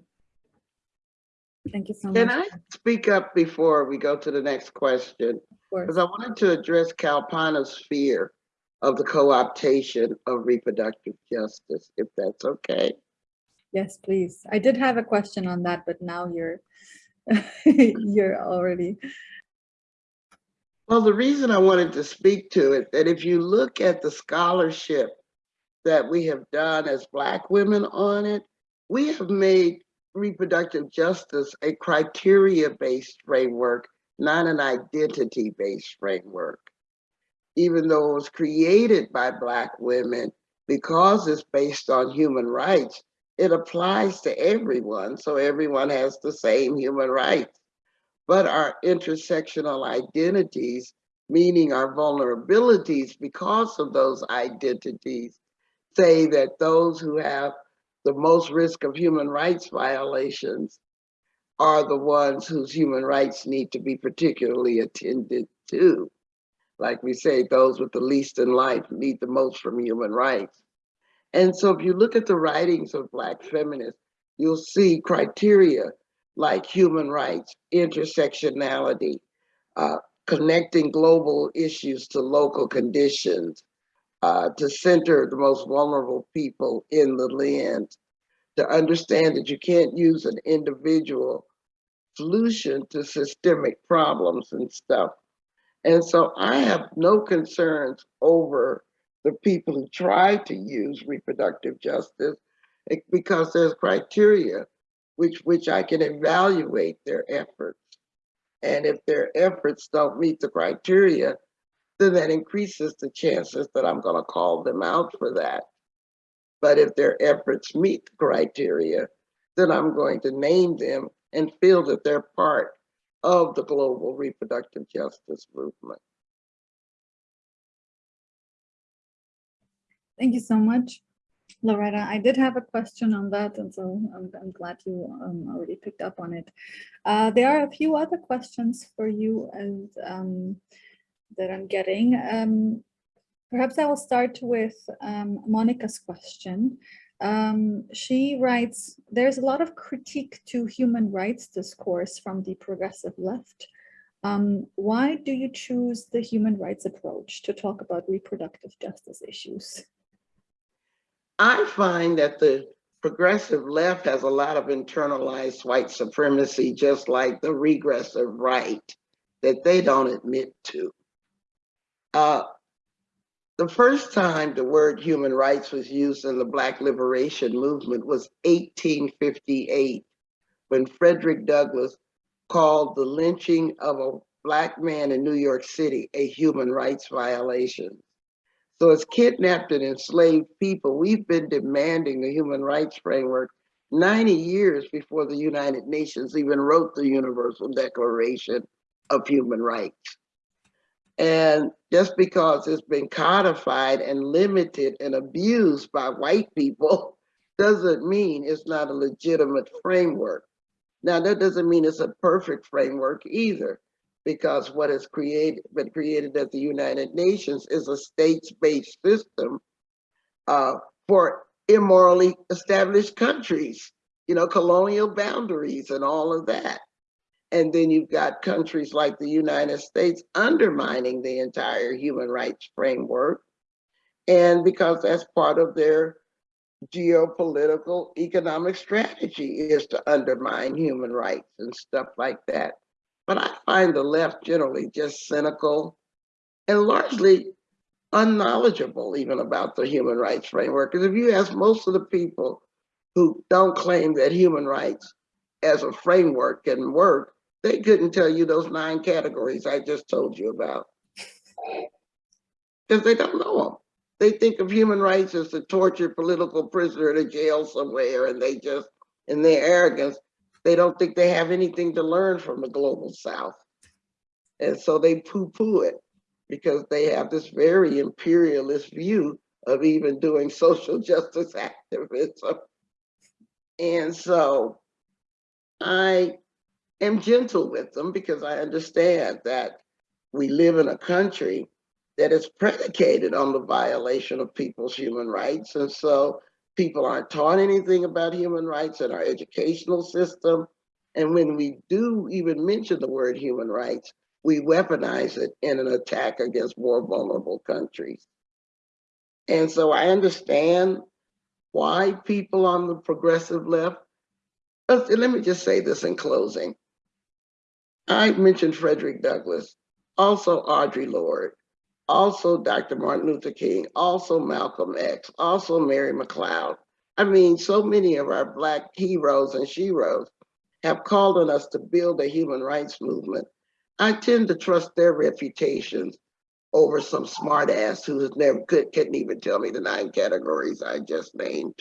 Thank you so Can much. Can I speak up before we go to the next question? Because I wanted to address Kalpana's fear of the co-optation of reproductive justice, if that's okay. Yes, please. I did have a question on that, but now you're you're already Well, the reason I wanted to speak to it, that if you look at the scholarship that we have done as Black women on it, we have made reproductive justice a criteria-based framework, not an identity-based framework. Even though it was created by Black women, because it's based on human rights, it applies to everyone, so everyone has the same human rights but our intersectional identities, meaning our vulnerabilities because of those identities, say that those who have the most risk of human rights violations are the ones whose human rights need to be particularly attended to. Like we say, those with the least in life need the most from human rights. And so if you look at the writings of Black feminists, you'll see criteria like human rights, intersectionality, uh, connecting global issues to local conditions, uh, to center the most vulnerable people in the land, to understand that you can't use an individual solution to systemic problems and stuff. And so I have no concerns over the people who try to use reproductive justice eh, because there's criteria which which I can evaluate their efforts. And if their efforts don't meet the criteria, then that increases the chances that I'm gonna call them out for that. But if their efforts meet the criteria, then I'm going to name them and feel that they're part of the global reproductive justice movement. Thank you so much, Loretta. I did have a question on that, and so I'm, I'm glad you um, already picked up on it. Uh, there are a few other questions for you and um, that I'm getting. Um, perhaps I will start with um, Monica's question. Um, she writes, there's a lot of critique to human rights discourse from the progressive left. Um, why do you choose the human rights approach to talk about reproductive justice issues? I find that the progressive left has a lot of internalized white supremacy, just like the regressive right, that they don't admit to. Uh, the first time the word human rights was used in the Black liberation movement was 1858, when Frederick Douglass called the lynching of a Black man in New York City a human rights violation. So as kidnapped and enslaved people, we've been demanding the human rights framework 90 years before the United Nations even wrote the Universal Declaration of Human Rights. And just because it's been codified and limited and abused by white people doesn't mean it's not a legitimate framework. Now, that doesn't mean it's a perfect framework either because what has created been created at the United Nations is a states-based system uh, for immorally established countries, you know, colonial boundaries and all of that. And then you've got countries like the United States undermining the entire human rights framework. And because that's part of their geopolitical economic strategy is to undermine human rights and stuff like that. But I find the left generally just cynical and largely unknowledgeable even about the human rights framework. Because if you ask most of the people who don't claim that human rights as a framework can work, they couldn't tell you those nine categories I just told you about. Because they don't know them. They think of human rights as a tortured political prisoner in a jail somewhere, and they just, in their arrogance, they don't think they have anything to learn from the global south. And so they poo-poo it because they have this very imperialist view of even doing social justice activism. And so I am gentle with them because I understand that we live in a country that is predicated on the violation of people's human rights. And so people aren't taught anything about human rights in our educational system. And when we do even mention the word human rights, we weaponize it in an attack against more vulnerable countries. And so I understand why people on the progressive left, let me just say this in closing. I mentioned Frederick Douglass, also Audre Lorde, also Dr. Martin Luther King, also Malcolm X, also Mary McLeod. I mean, so many of our Black heroes and sheroes have called on us to build a human rights movement. I tend to trust their reputations over some smartass who never could, couldn't even tell me the nine categories I just named.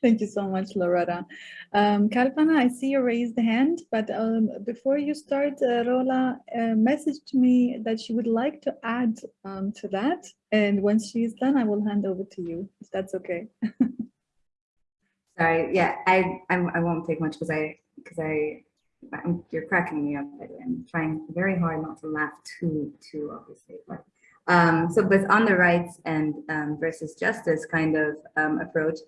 Thank you so much, Loretta. Um, Kalpana, I see you raised the hand, but um, before you start, uh, Rola uh, messaged me that she would like to add um, to that. And once she's done, I will hand over to you, if that's okay. Sorry, yeah, I I'm, I won't take much because I because I I'm, you're cracking me up. I'm trying very hard not to laugh too too obviously, but um, so but on the rights and um, versus justice kind of um, approach,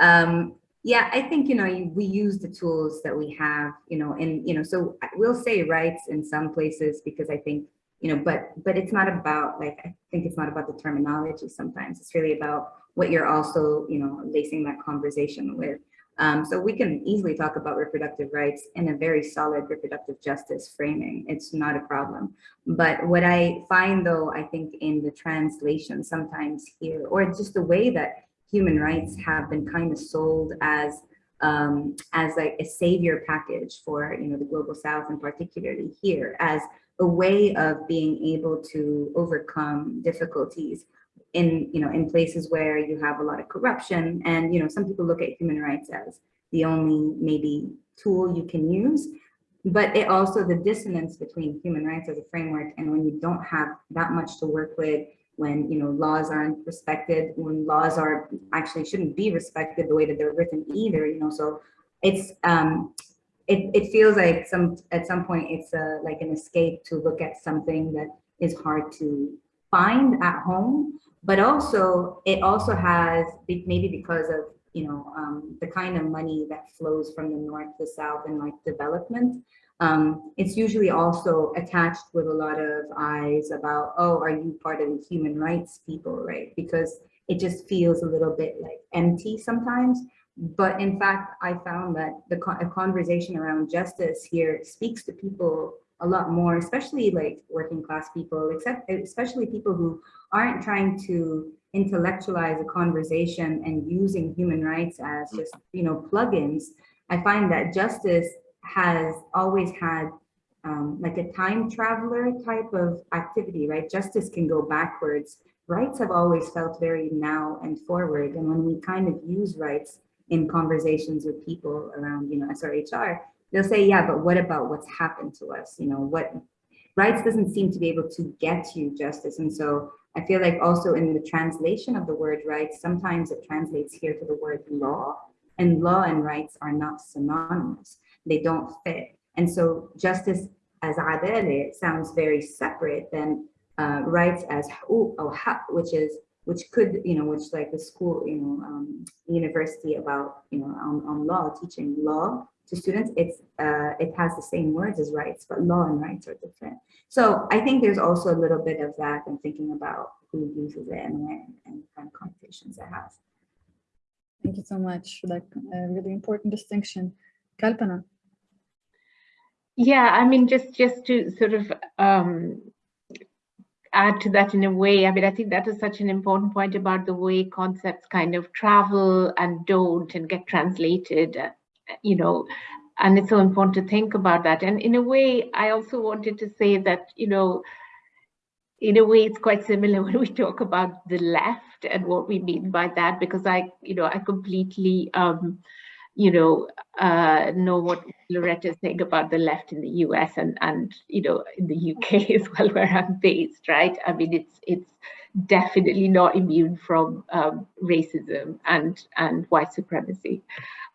um, Yeah, I think, you know, we use the tools that we have, you know, and, you know, so we'll say rights in some places because I think, you know, but, but it's not about, like, I think it's not about the terminology sometimes. It's really about what you're also, you know, lacing that conversation with. Um, so we can easily talk about reproductive rights in a very solid reproductive justice framing. It's not a problem. But what I find though, I think in the translation sometimes here, or just the way that human rights have been kind of sold as um, as like a savior package for you know the global south and particularly here as a way of being able to overcome difficulties in you know in places where you have a lot of corruption. And you know some people look at human rights as the only maybe tool you can use but it also the dissonance between human rights as a framework and when you don't have that much to work with when you know laws aren't respected when laws are actually shouldn't be respected the way that they're written either you know so it's um it, it feels like some at some point it's a like an escape to look at something that is hard to find at home but also it also has maybe because of you know um, the kind of money that flows from the north to south and like development um, it's usually also attached with a lot of eyes about, oh, are you part of the human rights people, right? Because it just feels a little bit like empty sometimes. But in fact, I found that the conversation around justice here speaks to people a lot more, especially like working class people, except especially people who aren't trying to intellectualize a conversation and using human rights as just, you know, plugins. I find that justice has always had um, like a time traveler type of activity, right? Justice can go backwards. Rights have always felt very now and forward. And when we kind of use rights in conversations with people around, you know, SRHR, they'll say, yeah, but what about what's happened to us? You know, what rights doesn't seem to be able to get you justice. And so I feel like also in the translation of the word rights, sometimes it translates here to the word law and law and rights are not synonymous they don't fit. And so justice as adele sounds very separate than uh, rights as which is which could you know which like the school you know um, university about you know on, on law teaching law to students it's uh, it has the same words as rights but law and rights are different. So i think there's also a little bit of that and thinking about who uses it and when and kind of connotations it has. Thank you so much for that uh, really important distinction. Kalpana yeah, I mean, just just to sort of um, add to that in a way, I mean, I think that is such an important point about the way concepts kind of travel and don't and get translated, you know, and it's so important to think about that. And in a way, I also wanted to say that, you know, in a way, it's quite similar when we talk about the left and what we mean by that, because I, you know, I completely um, you know, uh, know what Loretta is saying about the left in the US and, and, you know, in the UK as well, where I'm based, right? I mean, it's, it's definitely not immune from um, racism and, and white supremacy.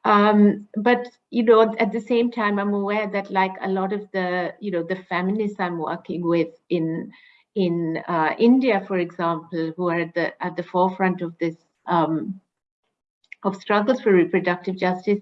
Um, but, you know, at the same time, I'm aware that like a lot of the, you know, the feminists I'm working with in, in uh, India, for example, who are at the, at the forefront of this um, of struggles for reproductive justice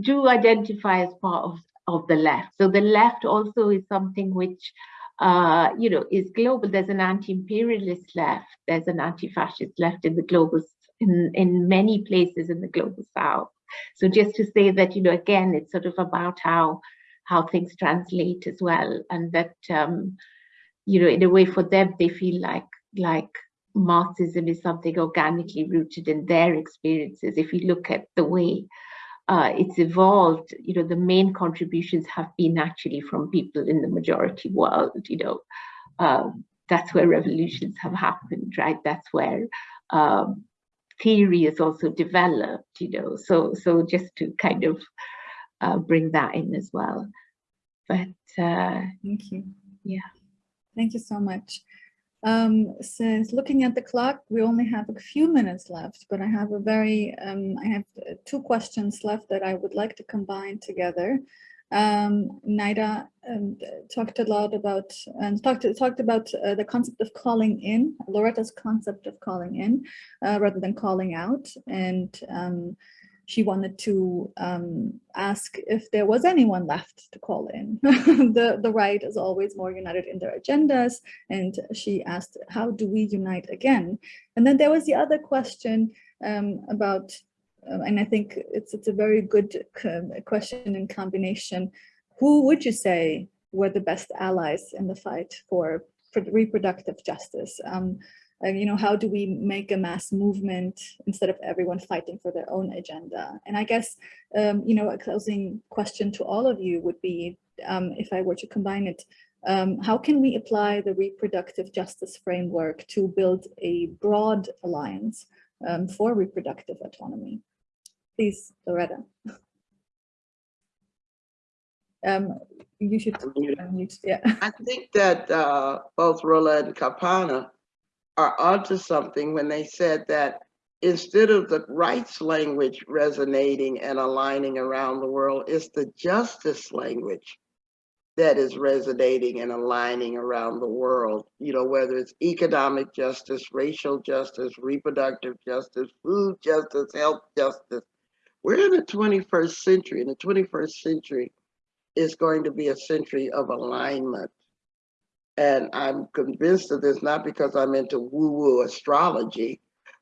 do identify as part of, of the left. So the left also is something which, uh, you know, is global. There's an anti-imperialist left. There's an anti-fascist left in the global, in, in many places in the global south. So just to say that, you know, again, it's sort of about how how things translate as well, and that, um, you know, in a way for them, they feel like like Marxism is something organically rooted in their experiences. If you look at the way uh, it's evolved, you know, the main contributions have been actually from people in the majority world, you know, um, that's where revolutions have happened, right? That's where um, theory is also developed, you know, so, so just to kind of uh, bring that in as well. But uh, thank you. Yeah. Thank you so much. Um, since looking at the clock, we only have a few minutes left, but I have a very, um, I have two questions left that I would like to combine together. Um, Naida um, talked a lot about and talked talked about uh, the concept of calling in, Loretta's concept of calling in, uh, rather than calling out, and um, she wanted to um, ask if there was anyone left to call in. the, the right is always more united in their agendas. And she asked, how do we unite again? And then there was the other question um, about, um, and I think it's, it's a very good question in combination. Who would you say were the best allies in the fight for, for reproductive justice? Uh, you know, how do we make a mass movement instead of everyone fighting for their own agenda? And I guess, um, you know, a closing question to all of you would be, um, if I were to combine it, um, how can we apply the reproductive justice framework to build a broad alliance um, for reproductive autonomy? Please, Loretta. Um, you should unmute, yeah. I think that uh, both Rola and Kalpana are onto something when they said that instead of the rights language resonating and aligning around the world, it's the justice language that is resonating and aligning around the world, you know, whether it's economic justice, racial justice, reproductive justice, food justice, health justice. We're in the 21st century, and the 21st century is going to be a century of alignment. And I'm convinced of this not because I'm into woo-woo astrology,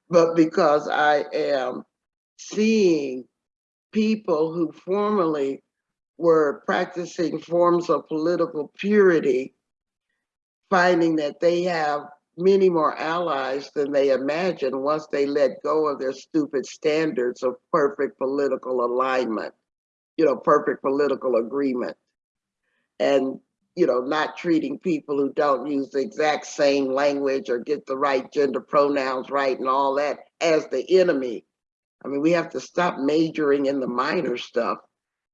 but because I am seeing people who formerly were practicing forms of political purity, finding that they have many more allies than they imagined once they let go of their stupid standards of perfect political alignment, you know, perfect political agreement. And you know, not treating people who don't use the exact same language or get the right gender pronouns right and all that as the enemy. I mean, we have to stop majoring in the minor stuff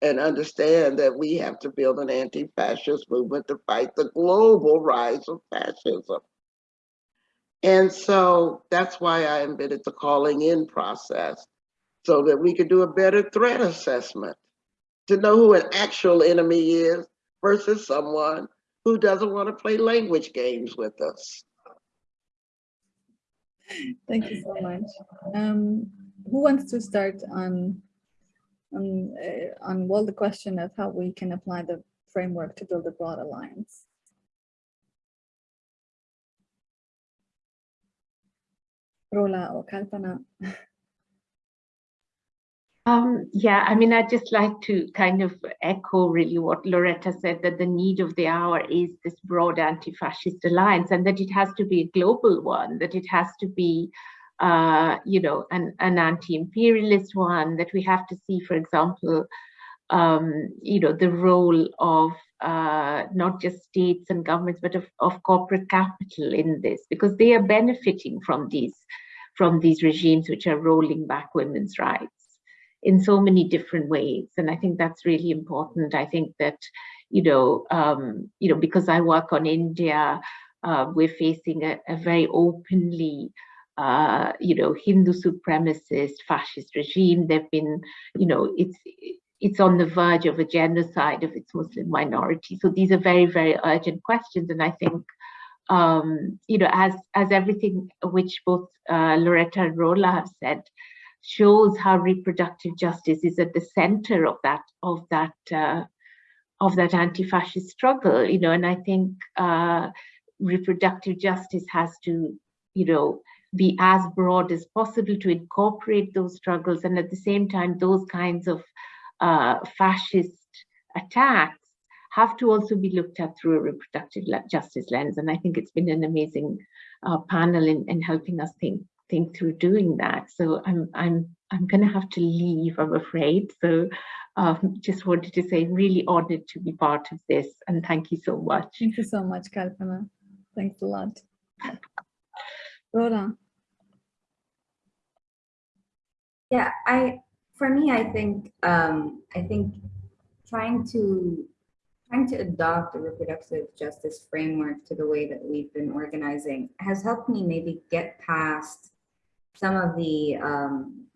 and understand that we have to build an anti-fascist movement to fight the global rise of fascism. And so that's why I invented the calling in process so that we could do a better threat assessment to know who an actual enemy is versus someone who doesn't want to play language games with us. Thank you so much. Um, who wants to start on on uh, on well the question of how we can apply the framework to build a broad alliance? Rola or Kalpana? Um, yeah, I mean, I'd just like to kind of echo really what Loretta said, that the need of the hour is this broad anti-fascist alliance and that it has to be a global one, that it has to be, uh, you know, an, an anti-imperialist one, that we have to see, for example, um, you know, the role of uh, not just states and governments, but of, of corporate capital in this, because they are benefiting from these, from these regimes which are rolling back women's rights in so many different ways. And I think that's really important. I think that, you know, um, you know, because I work on India, uh, we're facing a, a very openly, uh, you know, Hindu supremacist fascist regime. They've been, you know, it's it's on the verge of a genocide of its Muslim minority. So these are very, very urgent questions. And I think, um, you know, as as everything which both uh, Loretta and Rola have said, shows how reproductive justice is at the center of that of that uh, of that anti-fascist struggle you know and i think uh, reproductive justice has to you know be as broad as possible to incorporate those struggles and at the same time those kinds of uh, fascist attacks have to also be looked at through a reproductive justice lens and i think it's been an amazing uh, panel in, in helping us think think through doing that. So I'm I'm I'm going to have to leave, I'm afraid. So um, just wanted to say really honored to be part of this and thank you so much. Thank you so much, Kalpana. Thanks a lot. Rola. Yeah, I for me, I think um, I think trying to trying to adopt a reproductive justice framework to the way that we've been organizing has helped me maybe get past some of the um,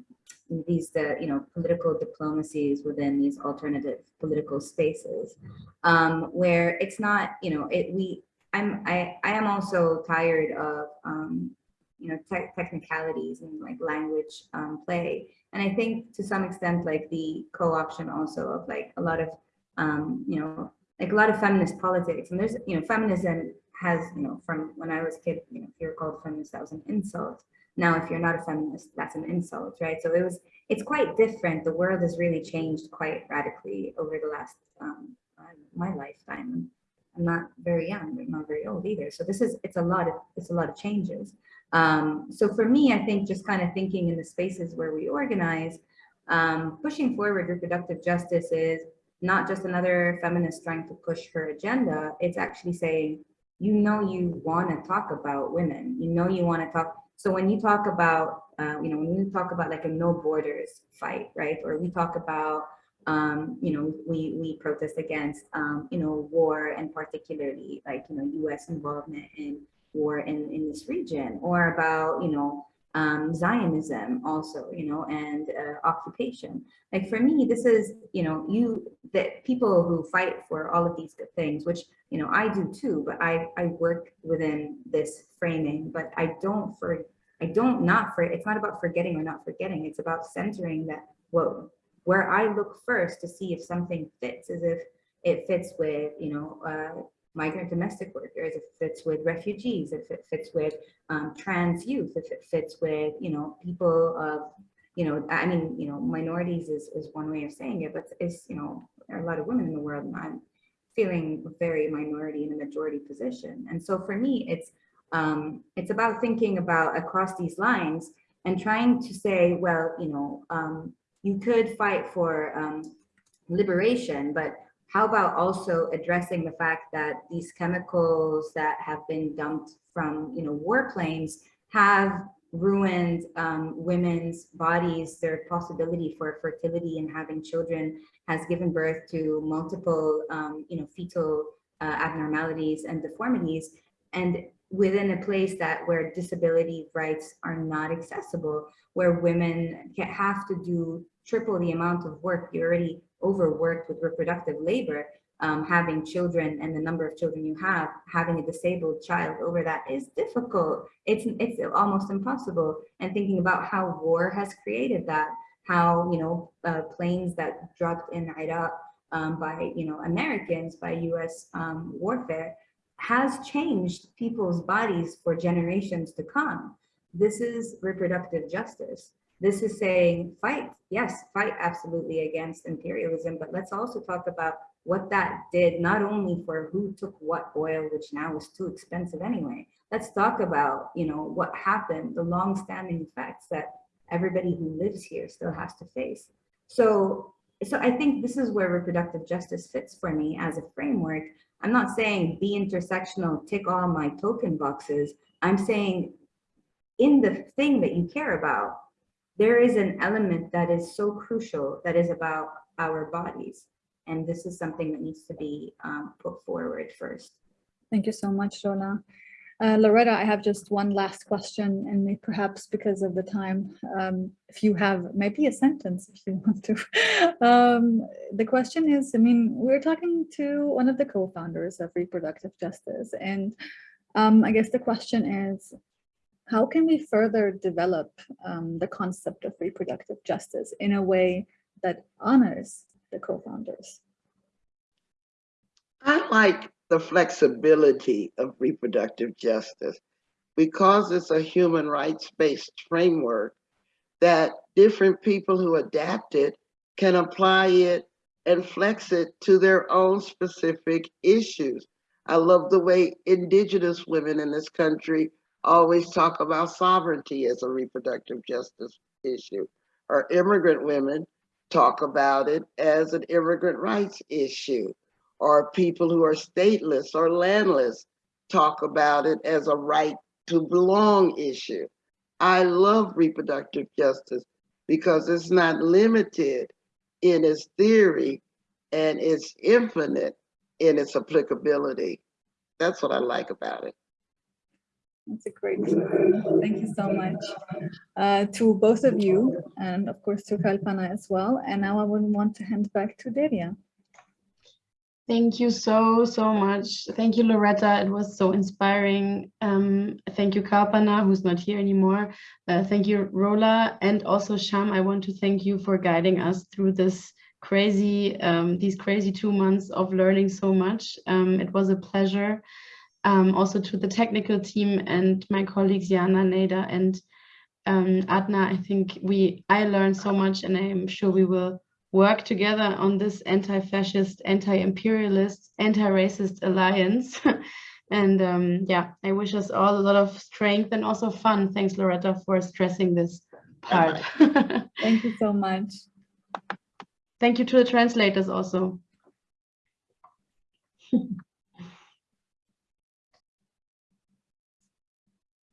these the you know political diplomacies within these alternative political spaces um, where it's not you know it we I'm I I am also tired of um, you know, tech technicalities and like language um, play. And I think to some extent, like the co-option also of like a lot of, um, you know, like a lot of feminist politics. And there's, you know, feminism has, you know, from when I was a kid, you know, if you're called feminist, that was an insult. Now, if you're not a feminist, that's an insult, right? So it was, it's quite different. The world has really changed quite radically over the last, um, my lifetime. I'm not very young, but not very old either. So this is, it's a lot of, it's a lot of changes. Um, so for me, I think just kind of thinking in the spaces where we organize, um, pushing forward reproductive justice is not just another feminist trying to push her agenda. It's actually saying, you know, you want to talk about women, you know, you want to talk. So when you talk about, uh, you know, when you talk about like a no borders fight, right? Or we talk about um, you know, we, we protest against, um, you know, war and particularly like, you know, US involvement in war in, in this region or about, you know, um, Zionism also, you know, and uh, occupation. Like for me, this is, you know, you, that people who fight for all of these good things, which, you know, I do too, but I, I work within this framing, but I don't for, I don't not for, it's not about forgetting or not forgetting. It's about centering that, whoa, where I look first to see if something fits as if it fits with, you know, uh, migrant domestic workers, if it fits with refugees, if it fits with um, trans youth, if it fits with, you know, people of, you know, I mean, you know, minorities is, is one way of saying it, but it's, you know, there are a lot of women in the world and I'm feeling very minority in a majority position. And so for me, it's, um, it's about thinking about across these lines and trying to say, well, you know, um, you could fight for um, liberation, but how about also addressing the fact that these chemicals that have been dumped from, you know, warplanes have ruined um, women's bodies, their possibility for fertility and having children has given birth to multiple, um, you know, fetal uh, abnormalities and deformities. And within a place that where disability rights are not accessible, where women have to do triple the amount of work, you're already overworked with reproductive labor, um, having children and the number of children you have, having a disabled child over that is difficult. It's, it's almost impossible. And thinking about how war has created that, how, you know, uh, planes that dropped in Iraq um, by, you know, Americans, by US um, warfare, has changed people's bodies for generations to come. This is reproductive justice. This is saying fight, yes, fight absolutely against imperialism, but let's also talk about what that did, not only for who took what oil, which now is too expensive anyway. Let's talk about, you know, what happened, the long-standing effects that everybody who lives here still has to face. So, so I think this is where reproductive justice fits for me as a framework. I'm not saying be intersectional, tick all my token boxes. I'm saying in the thing that you care about, there is an element that is so crucial that is about our bodies. And this is something that needs to be um, put forward first. Thank you so much, Rola. Uh, Loretta, I have just one last question, and perhaps because of the time, um, if you have maybe a sentence, if you want to. um, the question is, I mean, we're talking to one of the co-founders of Reproductive Justice, and um, I guess the question is, how can we further develop um, the concept of reproductive justice in a way that honors the co-founders? I like the flexibility of reproductive justice because it's a human rights-based framework that different people who adapt it can apply it and flex it to their own specific issues. I love the way indigenous women in this country always talk about sovereignty as a reproductive justice issue, or immigrant women talk about it as an immigrant rights issue, or people who are stateless or landless talk about it as a right to belong issue. I love reproductive justice because it's not limited in its theory and it's infinite in its applicability. That's what I like about it. That's a great Thank you so much uh, to both of you and of course to Kalpana as well. And now I would want to hand back to Deria. Thank you so, so much. Thank you, Loretta. It was so inspiring. Um, thank you, Kalpana, who's not here anymore. Uh, thank you, Rola, and also Sham. I want to thank you for guiding us through this crazy, um, these crazy two months of learning so much. Um, it was a pleasure. Um, also to the technical team and my colleagues, Jana, Neda, and um, Adna. I think we, I learned so much and I'm sure we will work together on this anti-fascist, anti-imperialist, anti-racist alliance. and um, yeah, I wish us all a lot of strength and also fun. Thanks, Loretta, for stressing this part. Thank you so much. Thank you to the translators also.